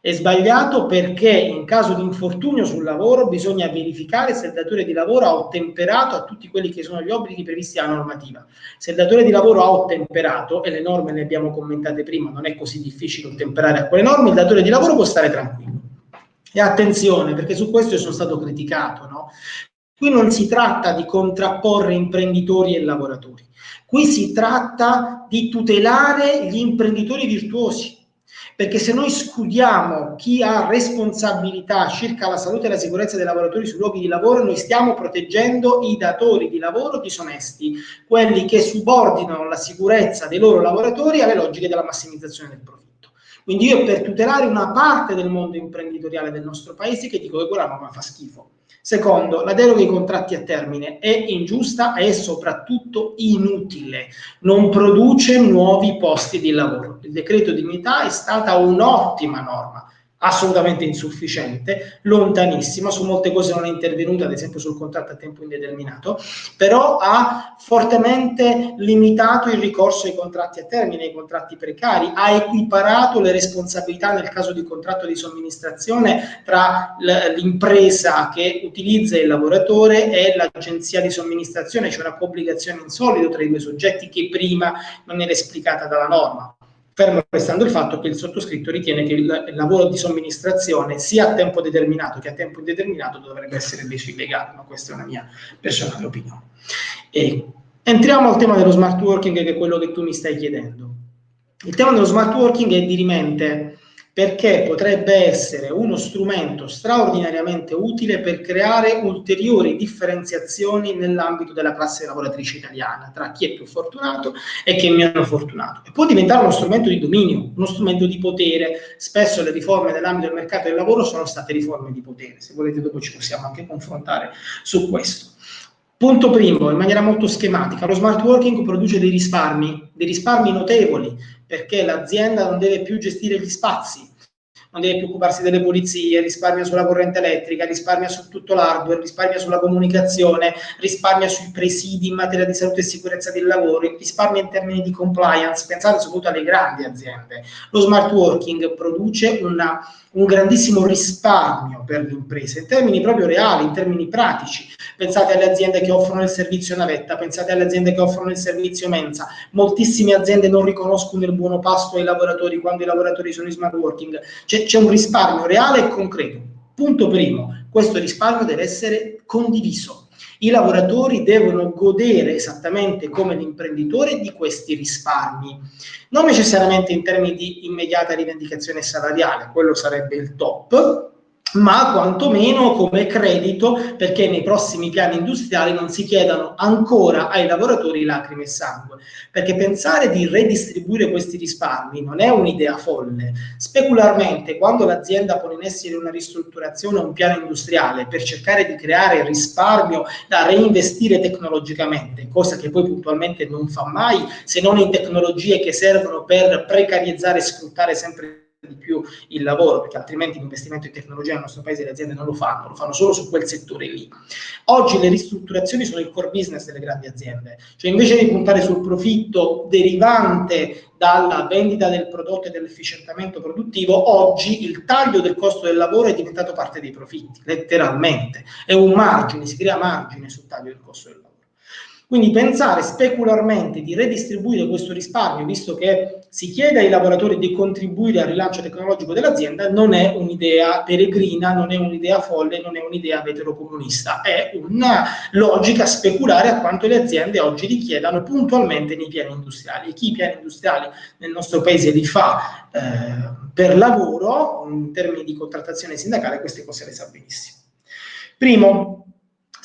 È sbagliato perché in caso di infortunio sul lavoro bisogna verificare se il datore di lavoro ha ottemperato a tutti quelli che sono gli obblighi previsti dalla normativa. Se il datore di lavoro ha ottemperato, e le norme le abbiamo commentate prima, non è così difficile ottemperare a quelle norme, il datore di lavoro può stare tranquillo. E attenzione, perché su questo io sono stato criticato, no? Qui non si tratta di contrapporre imprenditori e lavoratori, qui si tratta di tutelare gli imprenditori virtuosi, perché se noi scudiamo chi ha responsabilità circa la salute e la sicurezza dei lavoratori sui luoghi di lavoro, noi stiamo proteggendo i datori di lavoro disonesti, quelli che subordinano la sicurezza dei loro lavoratori alle logiche della massimizzazione del profitto. Quindi io per tutelare una parte del mondo imprenditoriale del nostro paese che dico che quella norma fa schifo. Secondo, la deroga ai contratti a termine è ingiusta e soprattutto inutile, non produce nuovi posti di lavoro. Il decreto dignità è stata un'ottima norma, assolutamente insufficiente, lontanissima, su molte cose non è intervenuta, ad esempio sul contratto a tempo indeterminato, però ha fortemente limitato il ricorso ai contratti a termine, ai contratti precari, ha equiparato le responsabilità nel caso di contratto di somministrazione tra l'impresa che utilizza il lavoratore e l'agenzia di somministrazione, c'è una coobbligazione in solido tra i due soggetti che prima non era esplicata dalla norma fermo restando il fatto che il sottoscritto ritiene che il, lavoro di somministrazione sia a tempo determinato che a tempo indeterminato dovrebbe essere reso illegale, ma questa è una mia personale opinione. E entriamo al tema dello smart working, che è quello che tu mi stai chiedendo. Il tema dello smart working è dirimente perché potrebbe essere uno strumento straordinariamente utile per creare ulteriori differenziazioni nell'ambito della classe lavoratrice italiana, tra chi è più fortunato e chi è meno fortunato. E può diventare uno strumento di dominio, uno strumento di potere. Spesso le riforme nell'ambito del mercato del lavoro sono state riforme di potere. Se volete dopo ci possiamo anche confrontare su questo. Punto primo, in maniera molto schematica, lo smart working produce dei risparmi, dei risparmi notevoli, perché l'azienda non deve più gestire gli spazi, non deve più occuparsi delle pulizie, risparmia sulla corrente elettrica, risparmia su tutto l'hardware, risparmia sulla comunicazione, risparmia sui presidi in materia di salute e sicurezza del lavoro, risparmia in termini di compliance, pensate soprattutto alle grandi aziende. Lo smart working produce una, un grandissimo risparmio per le imprese, in termini proprio reali, in termini pratici. Pensate alle aziende che offrono il servizio navetta, pensate alle aziende che offrono il servizio mensa. Moltissime aziende non riconoscono il buono pasto ai lavoratori quando i lavoratori sono in smart working. C'è c'è un risparmio reale e concreto. Punto primo, questo risparmio deve essere condiviso. I lavoratori devono godere esattamente come l'imprenditore di questi risparmi, non necessariamente in termini di immediata rivendicazione salariale, quello sarebbe il top, ma quantomeno come credito perché nei prossimi piani industriali non si chiedano ancora ai lavoratori lacrime e sangue, perché pensare di redistribuire questi risparmi non è un'idea folle. Specularmente, quando l'azienda pone in essere una ristrutturazione o un piano industriale per cercare di creare risparmio da reinvestire tecnologicamente, cosa che poi puntualmente non fa mai, se non in tecnologie che servono per precarizzare e sfruttare sempre di più il lavoro, perché altrimenti l'investimento in tecnologia nel nostro paese le aziende non lo fanno, lo fanno solo su quel settore lì. Oggi le ristrutturazioni sono il core business delle grandi aziende, cioè invece di puntare sul profitto derivante dalla vendita del prodotto e dall'efficientamento produttivo, oggi il taglio del costo del lavoro è diventato parte dei profitti, letteralmente. È un margine, si crea margine sul taglio del costo del lavoro. Quindi pensare specularmente di redistribuire questo risparmio, visto che si chiede ai lavoratori di contribuire al rilancio tecnologico dell'azienda, non è un'idea peregrina, non è un'idea folle, non è un'idea veterocomunista, è una logica speculare a quanto le aziende oggi richiedano puntualmente nei piani industriali. E chi i piani industriali nel nostro paese li fa eh, per lavoro, in termini di contrattazione sindacale, queste cose le sa benissimo. Primo,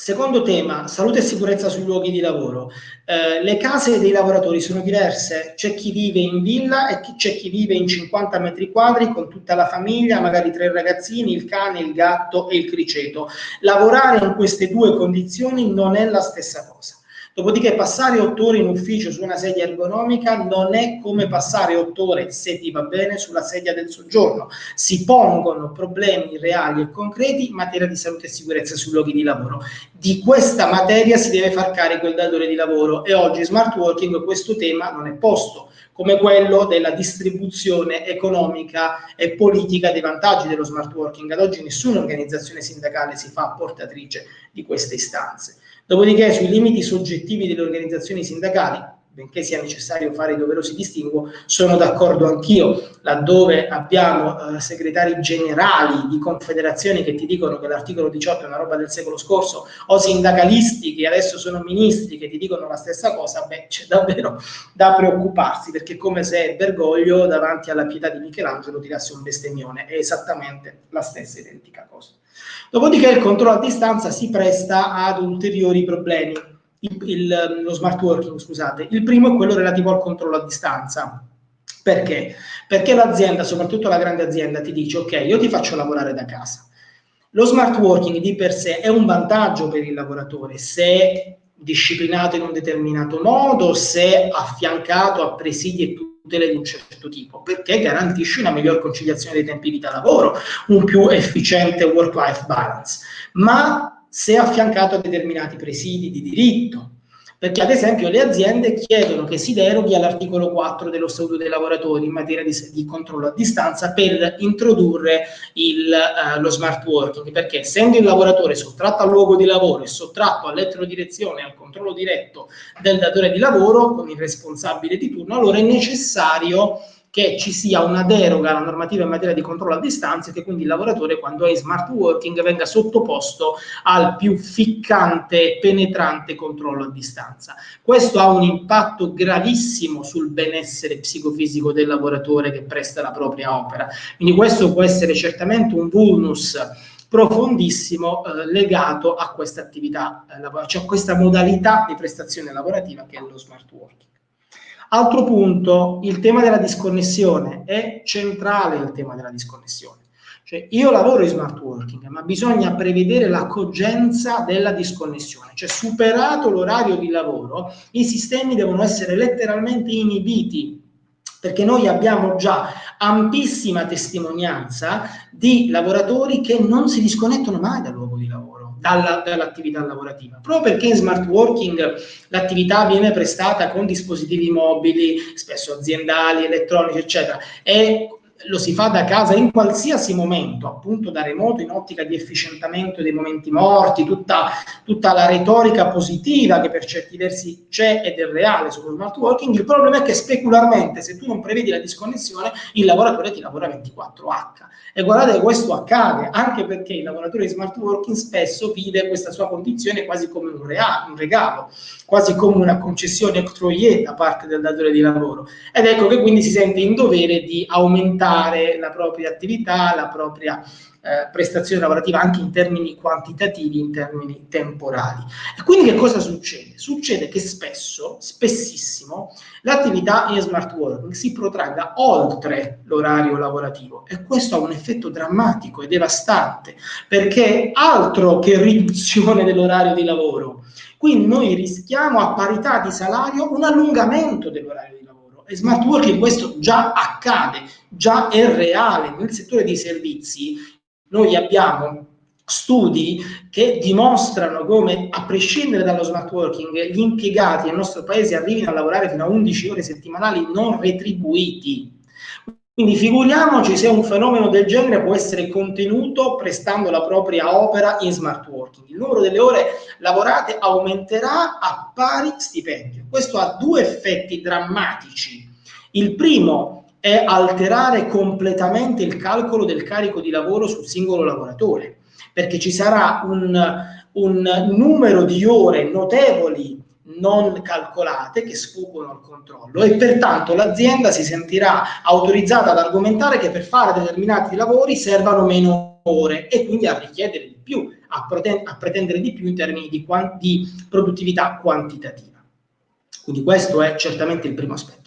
Secondo tema, salute e sicurezza sui luoghi di lavoro. Eh, le case dei lavoratori sono diverse, c'è chi vive in villa e c'è chi vive in 50 metri quadri con tutta la famiglia, magari tre ragazzini, il cane, il gatto e il criceto. Lavorare in queste due condizioni non è la stessa cosa. Dopodiché passare otto ore in ufficio su una sedia ergonomica non è come passare otto ore, se ti va bene, sulla sedia del soggiorno. Si pongono problemi reali e concreti in materia di salute e sicurezza sui luoghi di lavoro. Di questa materia si deve far carico il datore di lavoro e oggi smart working questo tema non è posto come quello della distribuzione economica e politica dei vantaggi dello smart working. Ad oggi nessuna organizzazione sindacale si fa portatrice di queste istanze. Dopodiché sui limiti soggettivi delle organizzazioni sindacali benché sia necessario fare i doverosi distinguo, sono d'accordo anch'io, laddove abbiamo eh, segretari generali di confederazioni che ti dicono che l'articolo 18 è una roba del secolo scorso, o sindacalisti che adesso sono ministri che ti dicono la stessa cosa, beh, c'è davvero da preoccuparsi, perché è come se Bergoglio davanti alla pietà di Michelangelo tirasse un bestemmione, è esattamente la stessa identica cosa. Dopodiché il controllo a distanza si presta ad ulteriori problemi, il, il, lo smart working, scusate. Il primo è quello relativo al controllo a distanza. Perché? Perché l'azienda, soprattutto la grande azienda, ti dice ok, io ti faccio lavorare da casa. Lo smart working di per sé è un vantaggio per il lavoratore se disciplinato in un determinato modo, se affiancato a presidi e tutele di un certo tipo, perché garantisce una miglior conciliazione dei tempi vita-lavoro, un più efficiente work-life balance. Ma se affiancato a determinati presidi di diritto. Perché ad esempio le aziende chiedono che si deroghi all'articolo 4 dello Statuto dei lavoratori in materia di, di controllo a distanza per introdurre il, uh, lo smart working, perché essendo il lavoratore sottratto al luogo di lavoro e sottratto all'elettrodirezione e al controllo diretto del datore di lavoro con il responsabile di turno, allora è necessario che ci sia una deroga alla normativa in materia di controllo a distanza e che quindi il lavoratore quando è in smart working venga sottoposto al più ficcante e penetrante controllo a distanza. Questo ha un impatto gravissimo sul benessere psicofisico del lavoratore che presta la propria opera. Quindi questo può essere certamente un vulnus profondissimo eh, legato a questa attività, eh, cioè a questa modalità di prestazione lavorativa che è lo smart working. Altro punto, il tema della disconnessione. È centrale il tema della disconnessione. Cioè, io lavoro in smart working, ma bisogna prevedere la cogenza della disconnessione. Cioè, superato l'orario di lavoro, i sistemi devono essere letteralmente inibiti, perché noi abbiamo già ampissima testimonianza di lavoratori che non si disconnettono mai di lavoro dalla, dall'attività lavorativa. Proprio perché in smart working l'attività viene prestata con dispositivi mobili, spesso aziendali, elettronici, eccetera, e lo si fa da casa in qualsiasi momento, appunto da remoto, in ottica di efficientamento dei momenti morti, tutta, tutta la retorica positiva che per certi versi c'è ed è reale sullo smart working, il problema è che specularmente, se tu non prevedi la disconnessione, il lavoratore ti lavora 24H. E guardate questo accade, anche perché il lavoratore di smart working spesso vive questa sua condizione quasi come un, reale, un regalo, quasi come una concessione octroyée da parte del datore di lavoro. Ed ecco che quindi si sente in dovere di aumentare la propria attività, la propria eh, prestazione lavorativa anche in termini quantitativi, in termini temporali. E quindi che cosa succede? Succede che spesso, spessissimo, l'attività in smart working si protragga oltre l'orario lavorativo e questo ha un effetto drammatico e devastante perché altro che riduzione dell'orario di lavoro. Qui noi rischiamo a parità di salario un allungamento dell'orario di lavoro e smart working questo già accade, già è reale nel settore dei servizi noi abbiamo studi che dimostrano come, a prescindere dallo smart working, gli impiegati nel nostro paese arrivino a lavorare fino a 11 ore settimanali non retribuiti. Quindi figuriamoci se un fenomeno del genere può essere contenuto prestando la propria opera in smart working. Il numero delle ore lavorate aumenterà a pari stipendio. Questo ha due effetti drammatici. Il primo è alterare completamente il calcolo del carico di lavoro sul singolo lavoratore, perché ci sarà un, un numero di ore notevoli non calcolate che sfuggono al controllo e pertanto l'azienda si sentirà autorizzata ad argomentare che per fare determinati lavori servano meno ore e quindi a richiedere di più, a, a pretendere di più in termini di, di produttività quantitativa. Quindi questo è certamente il primo aspetto.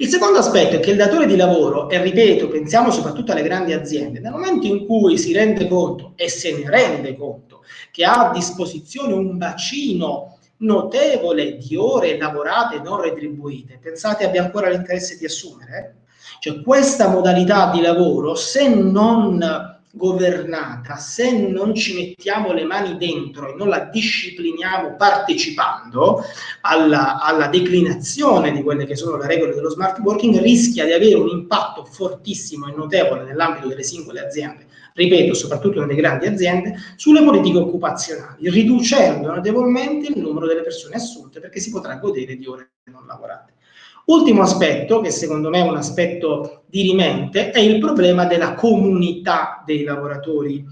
Il secondo aspetto è che il datore di lavoro, e ripeto, pensiamo soprattutto alle grandi aziende, nel momento in cui si rende conto, e se ne rende conto, che ha a disposizione un bacino notevole di ore lavorate non retribuite, pensate abbia ancora l'interesse di assumere? Cioè questa modalità di lavoro, se non governata, se non ci mettiamo le mani dentro e non la discipliniamo partecipando alla, alla, declinazione di quelle che sono le regole dello smart working, rischia di avere un impatto fortissimo e notevole nell'ambito delle singole aziende, ripeto, soprattutto nelle grandi aziende, sulle politiche occupazionali, riducendo notevolmente il numero delle persone assunte perché si potrà godere di ore non lavorate. Ultimo aspetto, che secondo me è un aspetto dirimente, è il problema della comunità dei lavoratori.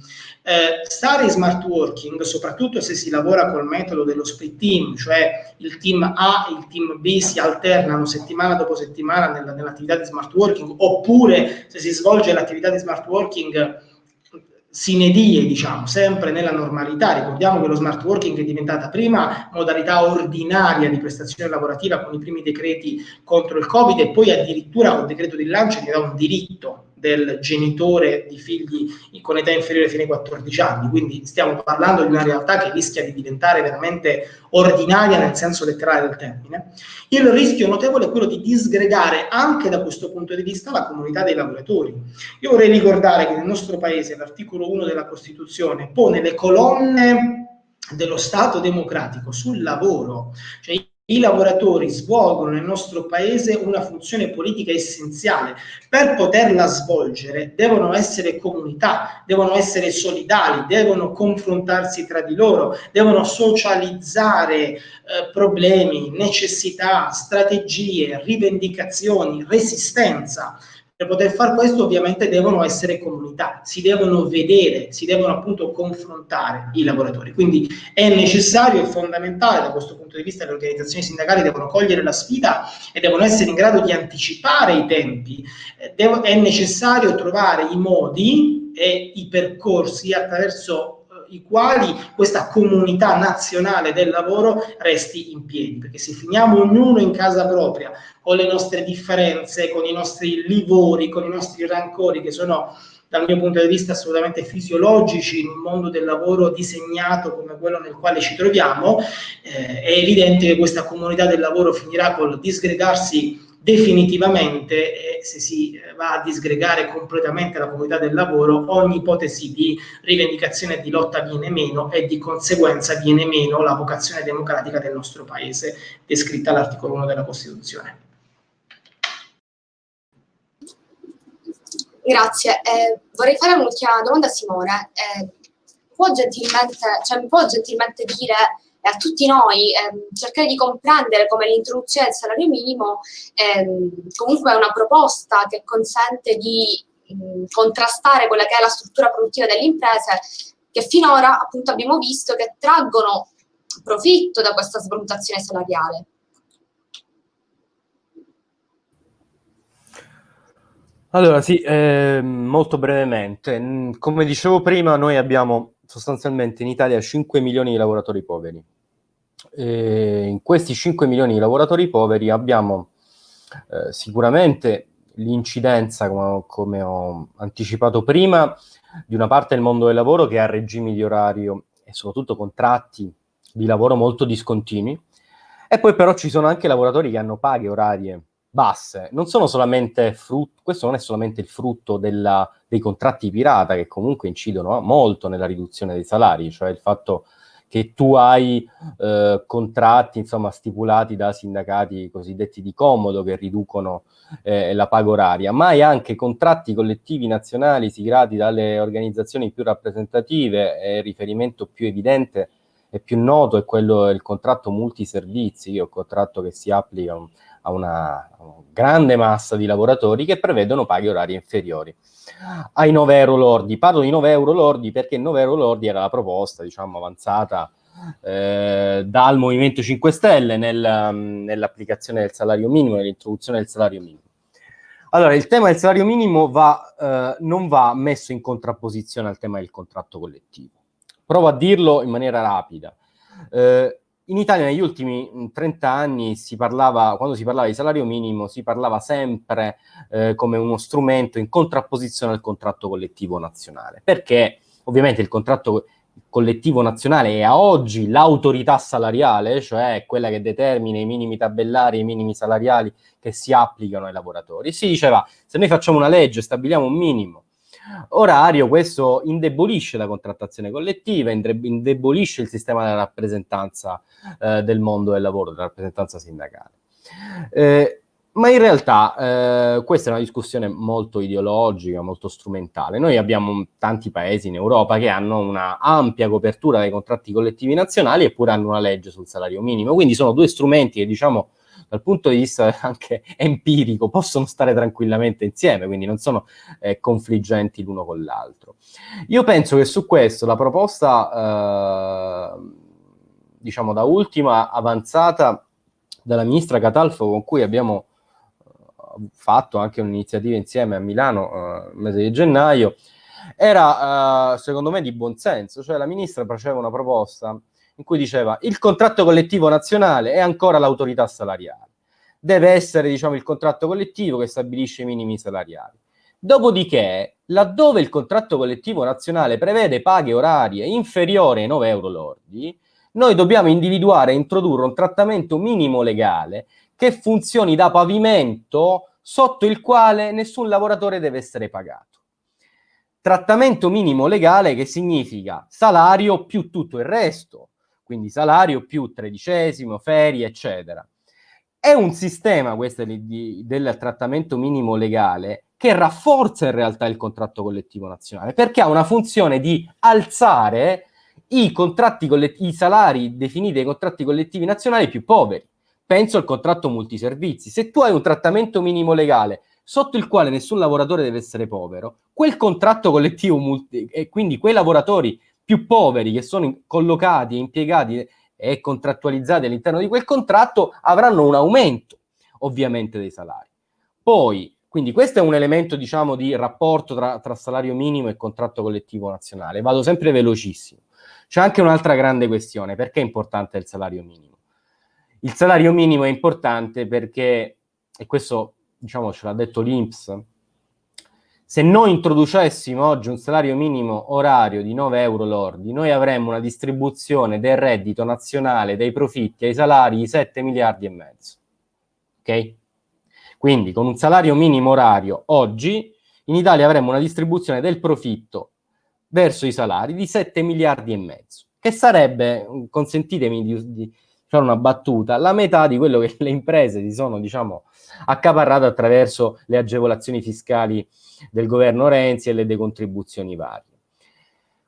Eh, stare in smart working, soprattutto se si lavora col metodo dello split team, cioè il team A e il team B si alternano settimana dopo settimana nella, nell'attività di smart working, oppure se si svolge l'attività di smart working sine die, diciamo, sempre nella normalità. Ricordiamo che lo smart working è diventata prima modalità ordinaria di prestazione lavorativa con i primi decreti contro il Covid e poi addirittura con il decreto di lancio dà un diritto del genitore di figli con età inferiore fino ai 14 anni, quindi stiamo parlando di una realtà che rischia di diventare veramente ordinaria nel senso letterale del termine. Il rischio notevole è quello di disgregare anche da questo punto di vista la comunità dei lavoratori. Io vorrei ricordare che nel nostro paese l'articolo 1 della Costituzione pone le colonne dello Stato democratico sul lavoro, cioè i lavoratori svolgono nel nostro paese una funzione politica essenziale. Per poterla svolgere devono essere comunità, devono essere solidali, devono confrontarsi tra di loro, devono socializzare eh, problemi, necessità, strategie, rivendicazioni, resistenza. Per poter fare questo ovviamente devono essere comunità, si devono vedere, si devono appunto confrontare i lavoratori. Quindi è necessario e fondamentale da questo punto di vista le organizzazioni sindacali devono cogliere la sfida e devono essere in grado di anticipare i tempi. Eh, devo, è necessario trovare i modi e i percorsi attraverso i quali questa comunità nazionale del lavoro resti in piedi, perché se finiamo ognuno in casa propria, con le nostre differenze, con i nostri livori, con i nostri rancori che sono dal mio punto di vista assolutamente fisiologici in un mondo del lavoro disegnato come quello nel quale ci troviamo, eh, è evidente che questa comunità del lavoro finirà col disgregarsi definitivamente, eh, se si eh, va a disgregare completamente la comunità del lavoro, ogni ipotesi di rivendicazione e di lotta viene meno e di conseguenza viene meno la vocazione democratica del nostro Paese, descritta all'articolo 1 della Costituzione. Grazie. Eh, vorrei fare un'ultima domanda a Simone. Eh, può gentilmente, cioè, può gentilmente dire a tutti noi ehm, cercare di comprendere come l'introduzione del salario minimo ehm, comunque è una proposta che consente di mh, contrastare quella che è la struttura produttiva delle imprese che finora appunto abbiamo visto che traggono profitto da questa svalutazione salariale. Allora sì, eh, molto brevemente. Come dicevo prima, noi abbiamo sostanzialmente in Italia 5 milioni di lavoratori poveri. E in questi 5 milioni di lavoratori poveri abbiamo eh, sicuramente l'incidenza, come, come, ho anticipato prima, di una parte del mondo del lavoro che ha regimi di orario e soprattutto contratti di lavoro molto discontinui, e poi però ci sono anche lavoratori che hanno paghe orarie basse. Non sono solamente frutto, questo non è solamente il frutto della, dei contratti pirata che comunque incidono molto nella riduzione dei salari, cioè il fatto che tu hai eh, contratti insomma, stipulati da sindacati cosiddetti di comodo che riducono eh, la paga oraria, ma hai anche contratti collettivi nazionali siglati dalle organizzazioni più rappresentative e il riferimento più evidente e più noto è quello del contratto multiservizi, che è contratto che si applica a una, grande massa di lavoratori che prevedono paghe orarie inferiori ai 9 euro lordi. Parlo di 9 euro lordi perché 9 euro lordi era la proposta, diciamo, avanzata eh, dal Movimento 5 Stelle nel, nell'applicazione del salario minimo, nell'introduzione del salario minimo. Allora, il tema del salario minimo va, eh, non va messo in contrapposizione al tema del contratto collettivo. Provo a dirlo in maniera rapida. Eh, in Italia negli ultimi 30 anni si parlava, quando si parlava di salario minimo, si parlava sempre eh, come uno strumento in contrapposizione al contratto collettivo nazionale, perché ovviamente il contratto collettivo nazionale e a oggi l'autorità salariale, cioè quella che determina i minimi tabellari i minimi salariali che si applicano ai lavoratori. Si diceva, se noi facciamo una legge, stabiliamo un minimo orario, questo indebolisce la contrattazione collettiva, indebolisce il sistema della rappresentanza eh, del mondo del lavoro, della rappresentanza sindacale. Eh, ma in realtà eh, questa è una discussione molto ideologica, molto strumentale. Noi abbiamo tanti paesi in Europa che hanno una ampia copertura dei contratti collettivi nazionali eppure hanno una legge sul salario minimo, quindi sono due strumenti che diciamo dal punto di vista anche empirico possono stare tranquillamente insieme, quindi non sono eh, confliggenti l'uno con l'altro. Io penso che su questo la proposta, eh, diciamo da ultima, avanzata dalla ministra Catalfo con cui abbiamo fatto anche un'iniziativa insieme a Milano uh, mese di gennaio, era uh, secondo me di buonsenso, cioè la ministra faceva una proposta in cui diceva il contratto collettivo nazionale è ancora l'autorità salariale, deve essere diciamo, il contratto collettivo che stabilisce i minimi salariali. Dopodiché, laddove il contratto collettivo nazionale prevede paghe orarie inferiori ai 9 euro lordi, noi dobbiamo individuare e introdurre un trattamento minimo legale che funzioni da pavimento sotto il quale nessun lavoratore deve essere pagato. Trattamento minimo legale che significa salario più tutto il resto, quindi salario più tredicesimo, ferie, eccetera. È un sistema, questo di, del trattamento minimo legale, che rafforza in realtà il contratto collettivo nazionale, perché ha una funzione di alzare i, i salari definiti dai contratti collettivi nazionali più poveri penso al contratto multiservizi. Se tu hai un trattamento minimo legale sotto il quale nessun lavoratore deve essere povero, quel contratto collettivo e quindi quei lavoratori più poveri che sono collocati e impiegati e contrattualizzati all'interno di quel contratto avranno un aumento ovviamente dei salari. Poi, quindi questo è un elemento diciamo di rapporto tra, tra salario minimo e contratto collettivo nazionale. Vado sempre velocissimo. C'è anche un'altra grande questione, perché è importante il salario minimo? Il salario minimo è importante perché, e questo diciamo ce l'ha detto l'Inps, se noi introducessimo oggi un salario minimo orario di 9 euro lordi, noi avremmo una distribuzione del reddito nazionale dei profitti ai salari di 7 miliardi e mezzo. Ok? Quindi con un salario minimo orario oggi in Italia avremmo una distribuzione del profitto verso i salari di 7 miliardi e mezzo, che sarebbe, consentitemi di, di fare una battuta, la metà di quello che le imprese si sono, diciamo, accaparrate attraverso le agevolazioni fiscali del governo Renzi e le decontribuzioni varie.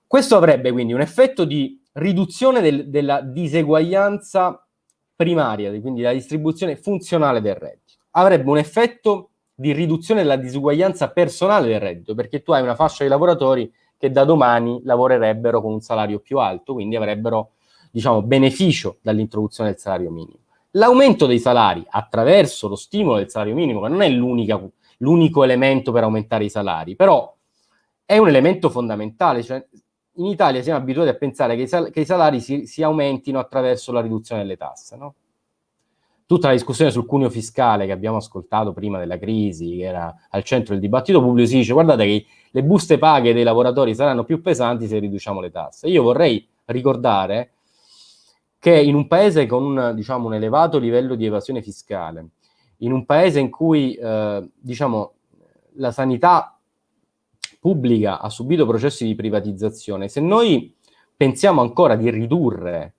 Questo avrebbe quindi un effetto di riduzione del, della diseguaglianza primaria, quindi la distribuzione funzionale del reddito. Avrebbe un effetto di riduzione della disuguaglianza personale del reddito, perché tu hai una fascia di lavoratori che da domani lavorerebbero con un salario più alto, quindi avrebbero diciamo, beneficio dall'introduzione del salario minimo. L'aumento dei salari attraverso lo stimolo del salario minimo, che non è l'unico elemento per aumentare i salari, però è un elemento fondamentale. Cioè, in Italia siamo abituati a pensare che i, sal che i salari si, si, aumentino attraverso la riduzione delle tasse. No? Tutta la discussione sul cuneo fiscale che abbiamo ascoltato prima della crisi, che era al centro del dibattito pubblico, si dice guardate che le buste paghe dei lavoratori saranno più pesanti se riduciamo le tasse. Io vorrei ricordare che in un paese con diciamo, un elevato livello di evasione fiscale, in un paese in cui eh, diciamo, la sanità pubblica ha subito processi di privatizzazione, se noi pensiamo ancora di ridurre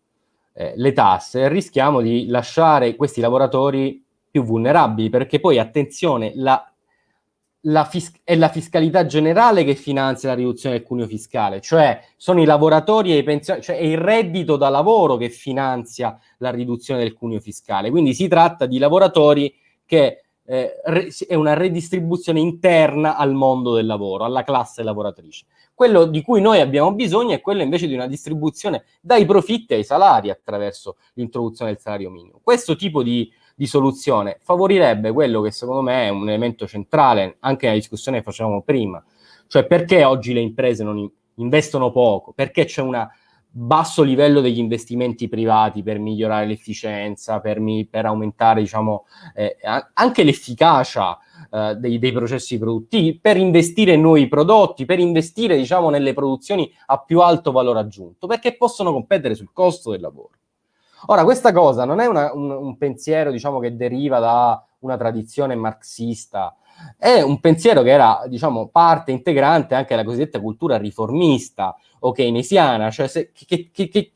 eh, le tasse, rischiamo di lasciare questi lavoratori più vulnerabili, perché poi, attenzione, la la è la fiscalità generale che finanzia la riduzione del cuneo fiscale, cioè sono i lavoratori e i pensionati, cioè è il reddito da lavoro che finanzia la riduzione del cuneo fiscale. Quindi si tratta di lavoratori che eh, è una redistribuzione interna al mondo del lavoro, alla classe lavoratrice. Quello di cui noi abbiamo bisogno è quello invece di una distribuzione dai profitti ai salari attraverso l'introduzione del salario minimo. Questo tipo di di soluzione favorirebbe quello che secondo me è un elemento centrale anche nella discussione che facevamo prima, cioè perché oggi le imprese non investono poco, perché c'è una basso livello degli investimenti privati per migliorare l'efficienza, per, mi, per aumentare diciamo, eh, anche l'efficacia eh, dei, dei, processi produttivi, per investire in nuovi prodotti, per investire diciamo, nelle produzioni a più alto valore aggiunto, perché possono competere sul costo del lavoro. Ora, questa cosa non è una, un, un, pensiero diciamo, che deriva da una tradizione marxista, è un pensiero che era diciamo, parte integrante anche della cosiddetta cultura riformista o keynesiana, cioè se, che, che, che,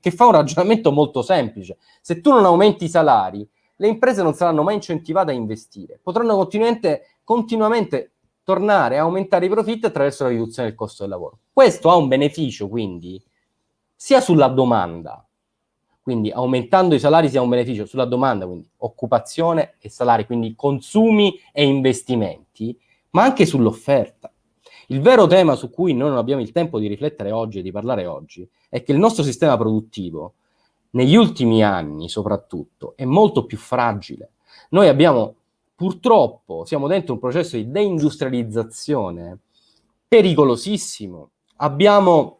che fa un ragionamento molto semplice. Se tu non aumenti i salari, le imprese non saranno mai incentivate a investire, potranno continuamente, continuamente tornare a aumentare i profitti attraverso la riduzione del costo del lavoro. Questo ha un beneficio, quindi, sia sulla domanda, quindi aumentando i salari sia un beneficio sulla domanda, quindi occupazione e salari, quindi consumi e investimenti, ma anche sull'offerta. Il vero tema su cui noi non abbiamo il tempo di riflettere oggi e di parlare oggi è che il nostro sistema produttivo negli ultimi anni soprattutto, è molto più fragile. Noi abbiamo, purtroppo, siamo dentro un processo di deindustrializzazione pericolosissimo. Abbiamo,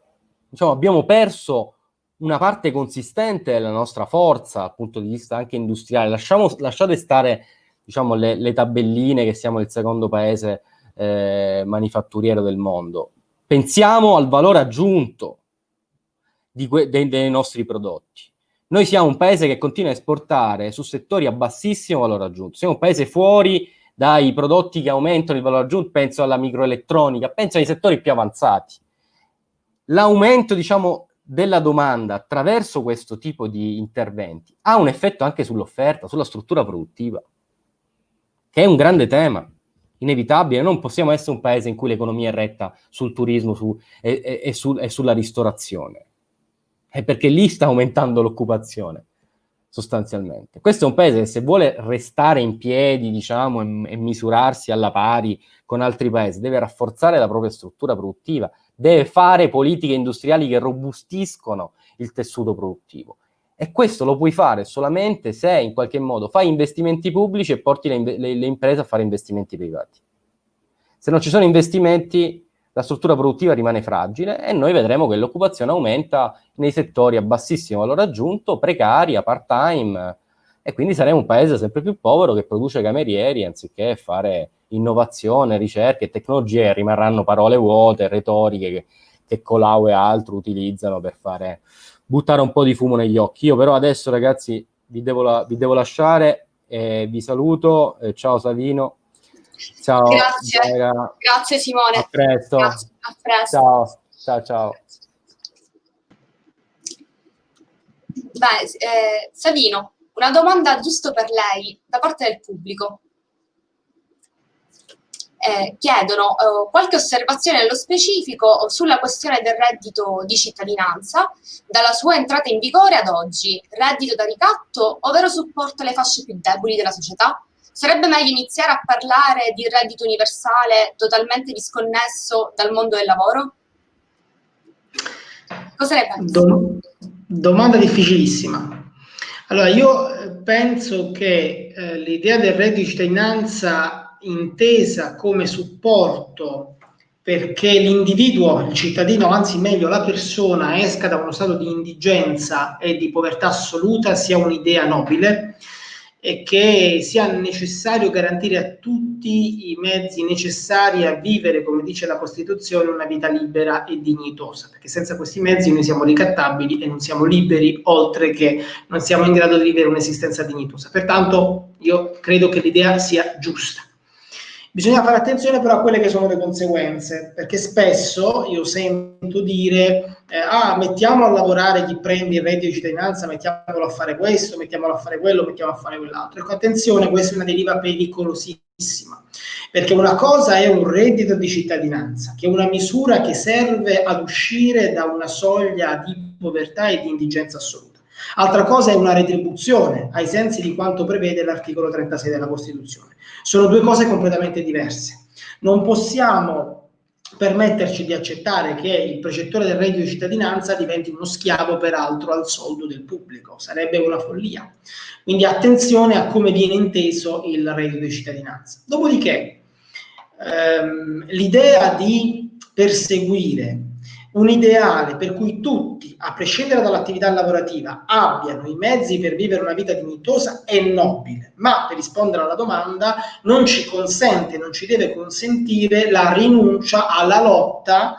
diciamo, abbiamo perso una parte consistente della nostra forza dal punto di vista anche industriale. Lasciamo, lasciate stare diciamo, le, le, tabelline che siamo il secondo paese eh, manifatturiero del mondo. Pensiamo al valore aggiunto dei, dei nostri prodotti. Noi siamo un paese che continua a esportare su settori a bassissimo valore aggiunto, siamo un paese fuori dai prodotti che aumentano il valore aggiunto, penso alla microelettronica, penso ai settori più avanzati. L'aumento, diciamo, della domanda attraverso questo tipo di interventi ha un effetto anche sull'offerta, sulla struttura produttiva, che è un grande tema, inevitabile. Non possiamo essere un paese in cui l'economia è retta sul turismo su, e, e, e, su, e sulla ristorazione è perché lì sta aumentando l'occupazione, sostanzialmente. Questo è un paese che se vuole restare in piedi, diciamo, e, e misurarsi alla pari con altri paesi, deve rafforzare la propria struttura produttiva, deve fare politiche industriali che robustiscono il tessuto produttivo. E questo lo puoi fare solamente se in qualche modo fai investimenti pubblici e porti le, le, le imprese a fare investimenti privati. Se non ci sono investimenti, la struttura produttiva rimane fragile e noi vedremo che l'occupazione aumenta nei settori a bassissimo valore aggiunto, precaria, part-time, e quindi saremo un paese sempre più povero che produce camerieri anziché fare innovazione, ricerca e tecnologie, rimarranno parole vuote, retoriche che, che Colau e altri utilizzano per fare, buttare un po' di fumo negli occhi. Io però adesso ragazzi vi devo, la, vi devo lasciare, e vi saluto, eh, ciao Savino. Ciao. Grazie. Vera. Grazie Simone. A presto. Grazie. A presto. Ciao. Ciao, ciao. Beh, eh, Savino, una domanda giusto per lei da parte del pubblico. Eh, chiedono eh, qualche osservazione nello specifico sulla questione del reddito di cittadinanza dalla sua entrata in vigore ad oggi, reddito da ricatto o vero supporto alle fasce più deboli della società? Sarebbe meglio iniziare a parlare di reddito universale totalmente disconnesso dal mondo del lavoro? Cosa ne pensi? Do domanda difficilissima. Allora, io eh, penso che eh, l'idea del reddito di cittadinanza intesa come supporto perché l'individuo, il cittadino, anzi meglio la persona, esca da uno stato di indigenza e di povertà assoluta sia un'idea nobile e che sia necessario garantire a tutti i mezzi necessari a vivere, come dice la Costituzione, una vita libera e dignitosa, perché senza questi mezzi noi siamo ricattabili e non siamo liberi, oltre che non siamo in grado di vivere un'esistenza dignitosa. Pertanto io credo che l'idea sia giusta. Bisogna fare attenzione però a quelle che sono le conseguenze, perché spesso io sento dire eh, ah, mettiamo a lavorare chi prende il reddito di cittadinanza, mettiamolo a fare questo, mettiamolo a fare quello, mettiamolo a fare quell'altro. Ecco, attenzione, questa è una deriva pericolosissima, perché una cosa è un reddito di cittadinanza, che è una misura che serve ad uscire da una soglia di povertà e di indigenza assoluta. Altra cosa è una retribuzione, ai sensi di quanto prevede l'articolo 36 della Costituzione. Sono due cose completamente diverse. Non possiamo permetterci di accettare che il precettore del reddito di cittadinanza diventi uno schiavo peraltro al soldo del pubblico, sarebbe una follia. Quindi attenzione a come viene inteso il reddito di cittadinanza. Dopodiché, ehm, l'idea di perseguire un ideale per cui tutti, a prescindere dall'attività lavorativa, abbiano i mezzi per vivere una vita dignitosa è nobile, ma per rispondere alla domanda non ci consente, non ci deve consentire la rinuncia alla lotta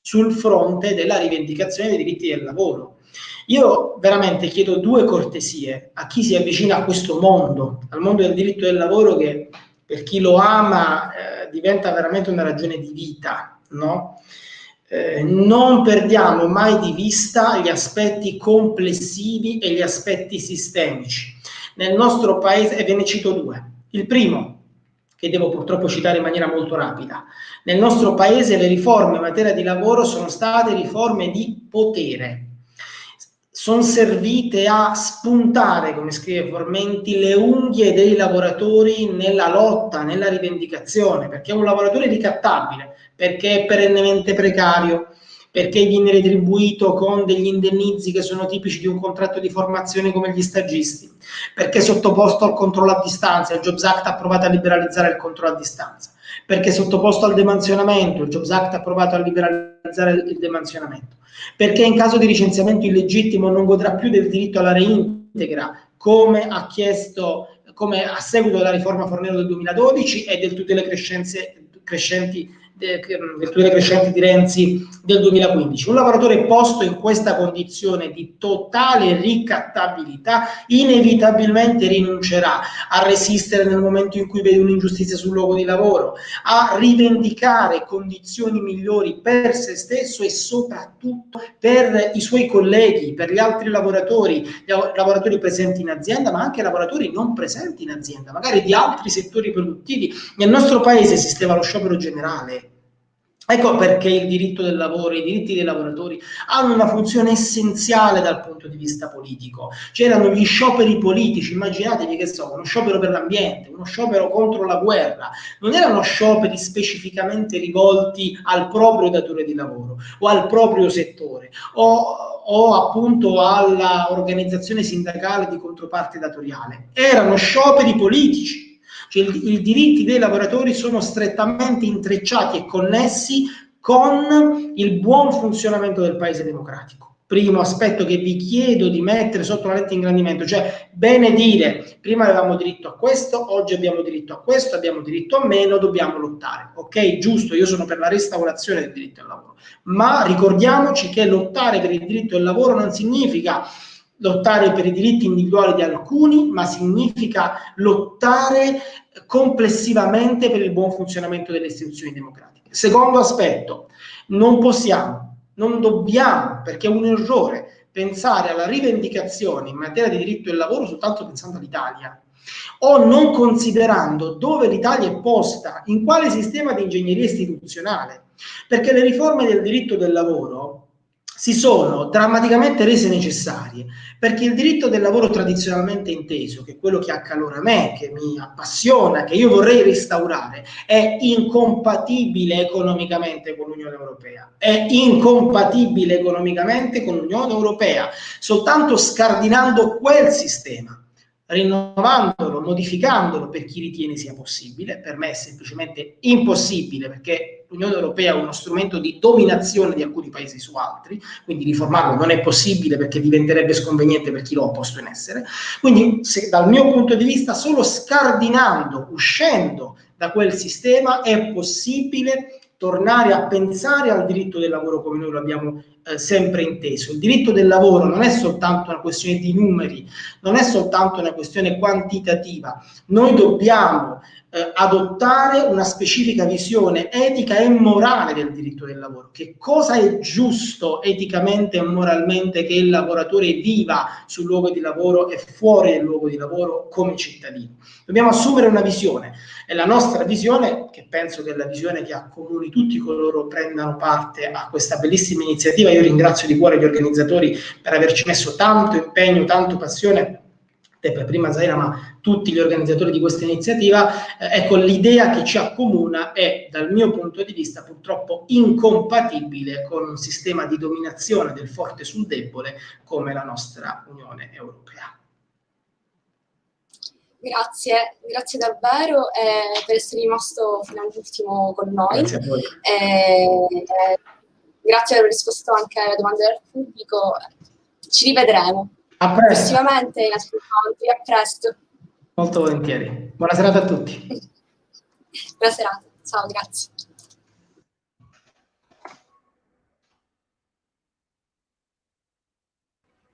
sul fronte della rivendicazione dei diritti del lavoro. Io veramente chiedo due cortesie a chi si avvicina a questo mondo, al mondo del diritto del lavoro che per chi lo ama eh, diventa veramente una ragione di vita, no? Eh, non perdiamo mai di vista gli aspetti complessivi e gli aspetti sistemici. Nel nostro paese, e ve ne cito due. Il primo, che devo purtroppo citare in maniera molto rapida, nel nostro paese le riforme in materia di lavoro sono state riforme di potere, sono servite a spuntare, come scrive Formenti, le unghie dei lavoratori nella lotta, nella rivendicazione, perché un lavoratore ricattabile, perché è perennemente precario, perché viene retribuito con degli indennizi che sono tipici di un contratto di formazione come gli stagisti, perché è sottoposto al controllo a distanza, il Jobs Act ha provato a liberalizzare il controllo a distanza, perché è sottoposto al demansionamento, il Jobs Act ha provato a liberalizzare il demansionamento, perché in caso di licenziamento illegittimo non godrà più del diritto alla reintegra, come ha chiesto come a seguito della riforma Fornero del 2012 e del tutte le crescenti virtù crescenti di Renzi del 2015. Un lavoratore posto in questa condizione di totale ricattabilità inevitabilmente rinuncerà a resistere nel momento in cui vede un'ingiustizia sul luogo di lavoro, a rivendicare condizioni migliori per se stesso e soprattutto per i suoi colleghi, per gli altri lavoratori, lavoratori presenti in azienda, ma anche lavoratori non presenti in azienda, magari di altri settori produttivi. Nel nostro paese esisteva lo sciopero generale, Ecco perché il diritto del lavoro, i diritti dei lavoratori hanno una funzione essenziale dal punto di vista politico. C'erano gli scioperi politici, immaginatevi che so, uno sciopero per l'ambiente, uno sciopero contro la guerra, non erano scioperi specificamente rivolti al proprio datore di lavoro o al proprio settore o, o appunto alla organizzazione sindacale di controparte datoriale, erano scioperi politici cioè i diritti dei lavoratori sono strettamente intrecciati e connessi con il buon funzionamento del paese democratico. Primo aspetto che vi chiedo di mettere sotto la lente di ingrandimento, cioè bene dire, prima avevamo diritto a questo, oggi abbiamo diritto a questo, abbiamo diritto a meno, dobbiamo lottare. Ok, giusto, io sono per la restaurazione del diritto al lavoro, ma ricordiamoci che lottare per il diritto al lavoro non significa lottare per i diritti individuali di alcuni, ma significa lottare complessivamente per il buon funzionamento delle istituzioni democratiche. Secondo aspetto, non possiamo, non dobbiamo, perché è un errore, pensare alla rivendicazione in materia di diritto del lavoro soltanto pensando all'Italia o non considerando dove l'Italia è posta, in quale sistema di ingegneria istituzionale, perché le riforme del diritto del lavoro si sono drammaticamente rese necessarie perché il diritto del lavoro tradizionalmente inteso, che è quello che accalora me, che mi appassiona, che io vorrei restaurare, è incompatibile economicamente con l'Unione Europea. È incompatibile economicamente con l'Unione Europea. Soltanto scardinando quel sistema rinnovandolo, modificandolo per chi ritiene sia possibile, per me è semplicemente impossibile perché l'Unione Europea è uno strumento di dominazione di alcuni paesi su altri, quindi riformarlo non è possibile perché diventerebbe sconveniente per chi lo ha posto in essere. Quindi se, dal mio punto di vista solo scardinando, uscendo da quel sistema è possibile tornare a pensare al diritto del lavoro come noi lo abbiamo eh, sempre inteso. Il diritto del lavoro non è soltanto una questione di numeri, non è soltanto una questione quantitativa. Noi dobbiamo eh, adottare una specifica visione etica e morale del diritto del lavoro. Che cosa è giusto eticamente e moralmente che il lavoratore viva sul luogo di lavoro e fuori del luogo di lavoro come cittadino? Dobbiamo assumere una visione e la nostra visione, che penso che è la visione che accomuni tutti coloro che prendano parte a questa bellissima iniziativa, io ringrazio di cuore gli organizzatori per averci messo tanto impegno, tanto passione Tepe, prima Zaira, ma tutti gli organizzatori di questa iniziativa, eh, ecco, l'idea che ci accomuna è, dal mio punto di vista, purtroppo incompatibile con un sistema di dominazione del forte sul debole come la nostra Unione Europea. Grazie, grazie davvero eh, per essere rimasto fino all'ultimo con noi. Grazie a voi. Eh, grazie per aver risposto anche alle domande del pubblico. Ci rivedremo. A presto. Prossimamente in incontri. A presto. Molto volentieri. Buona serata a tutti. Buona serata. Ciao, grazie.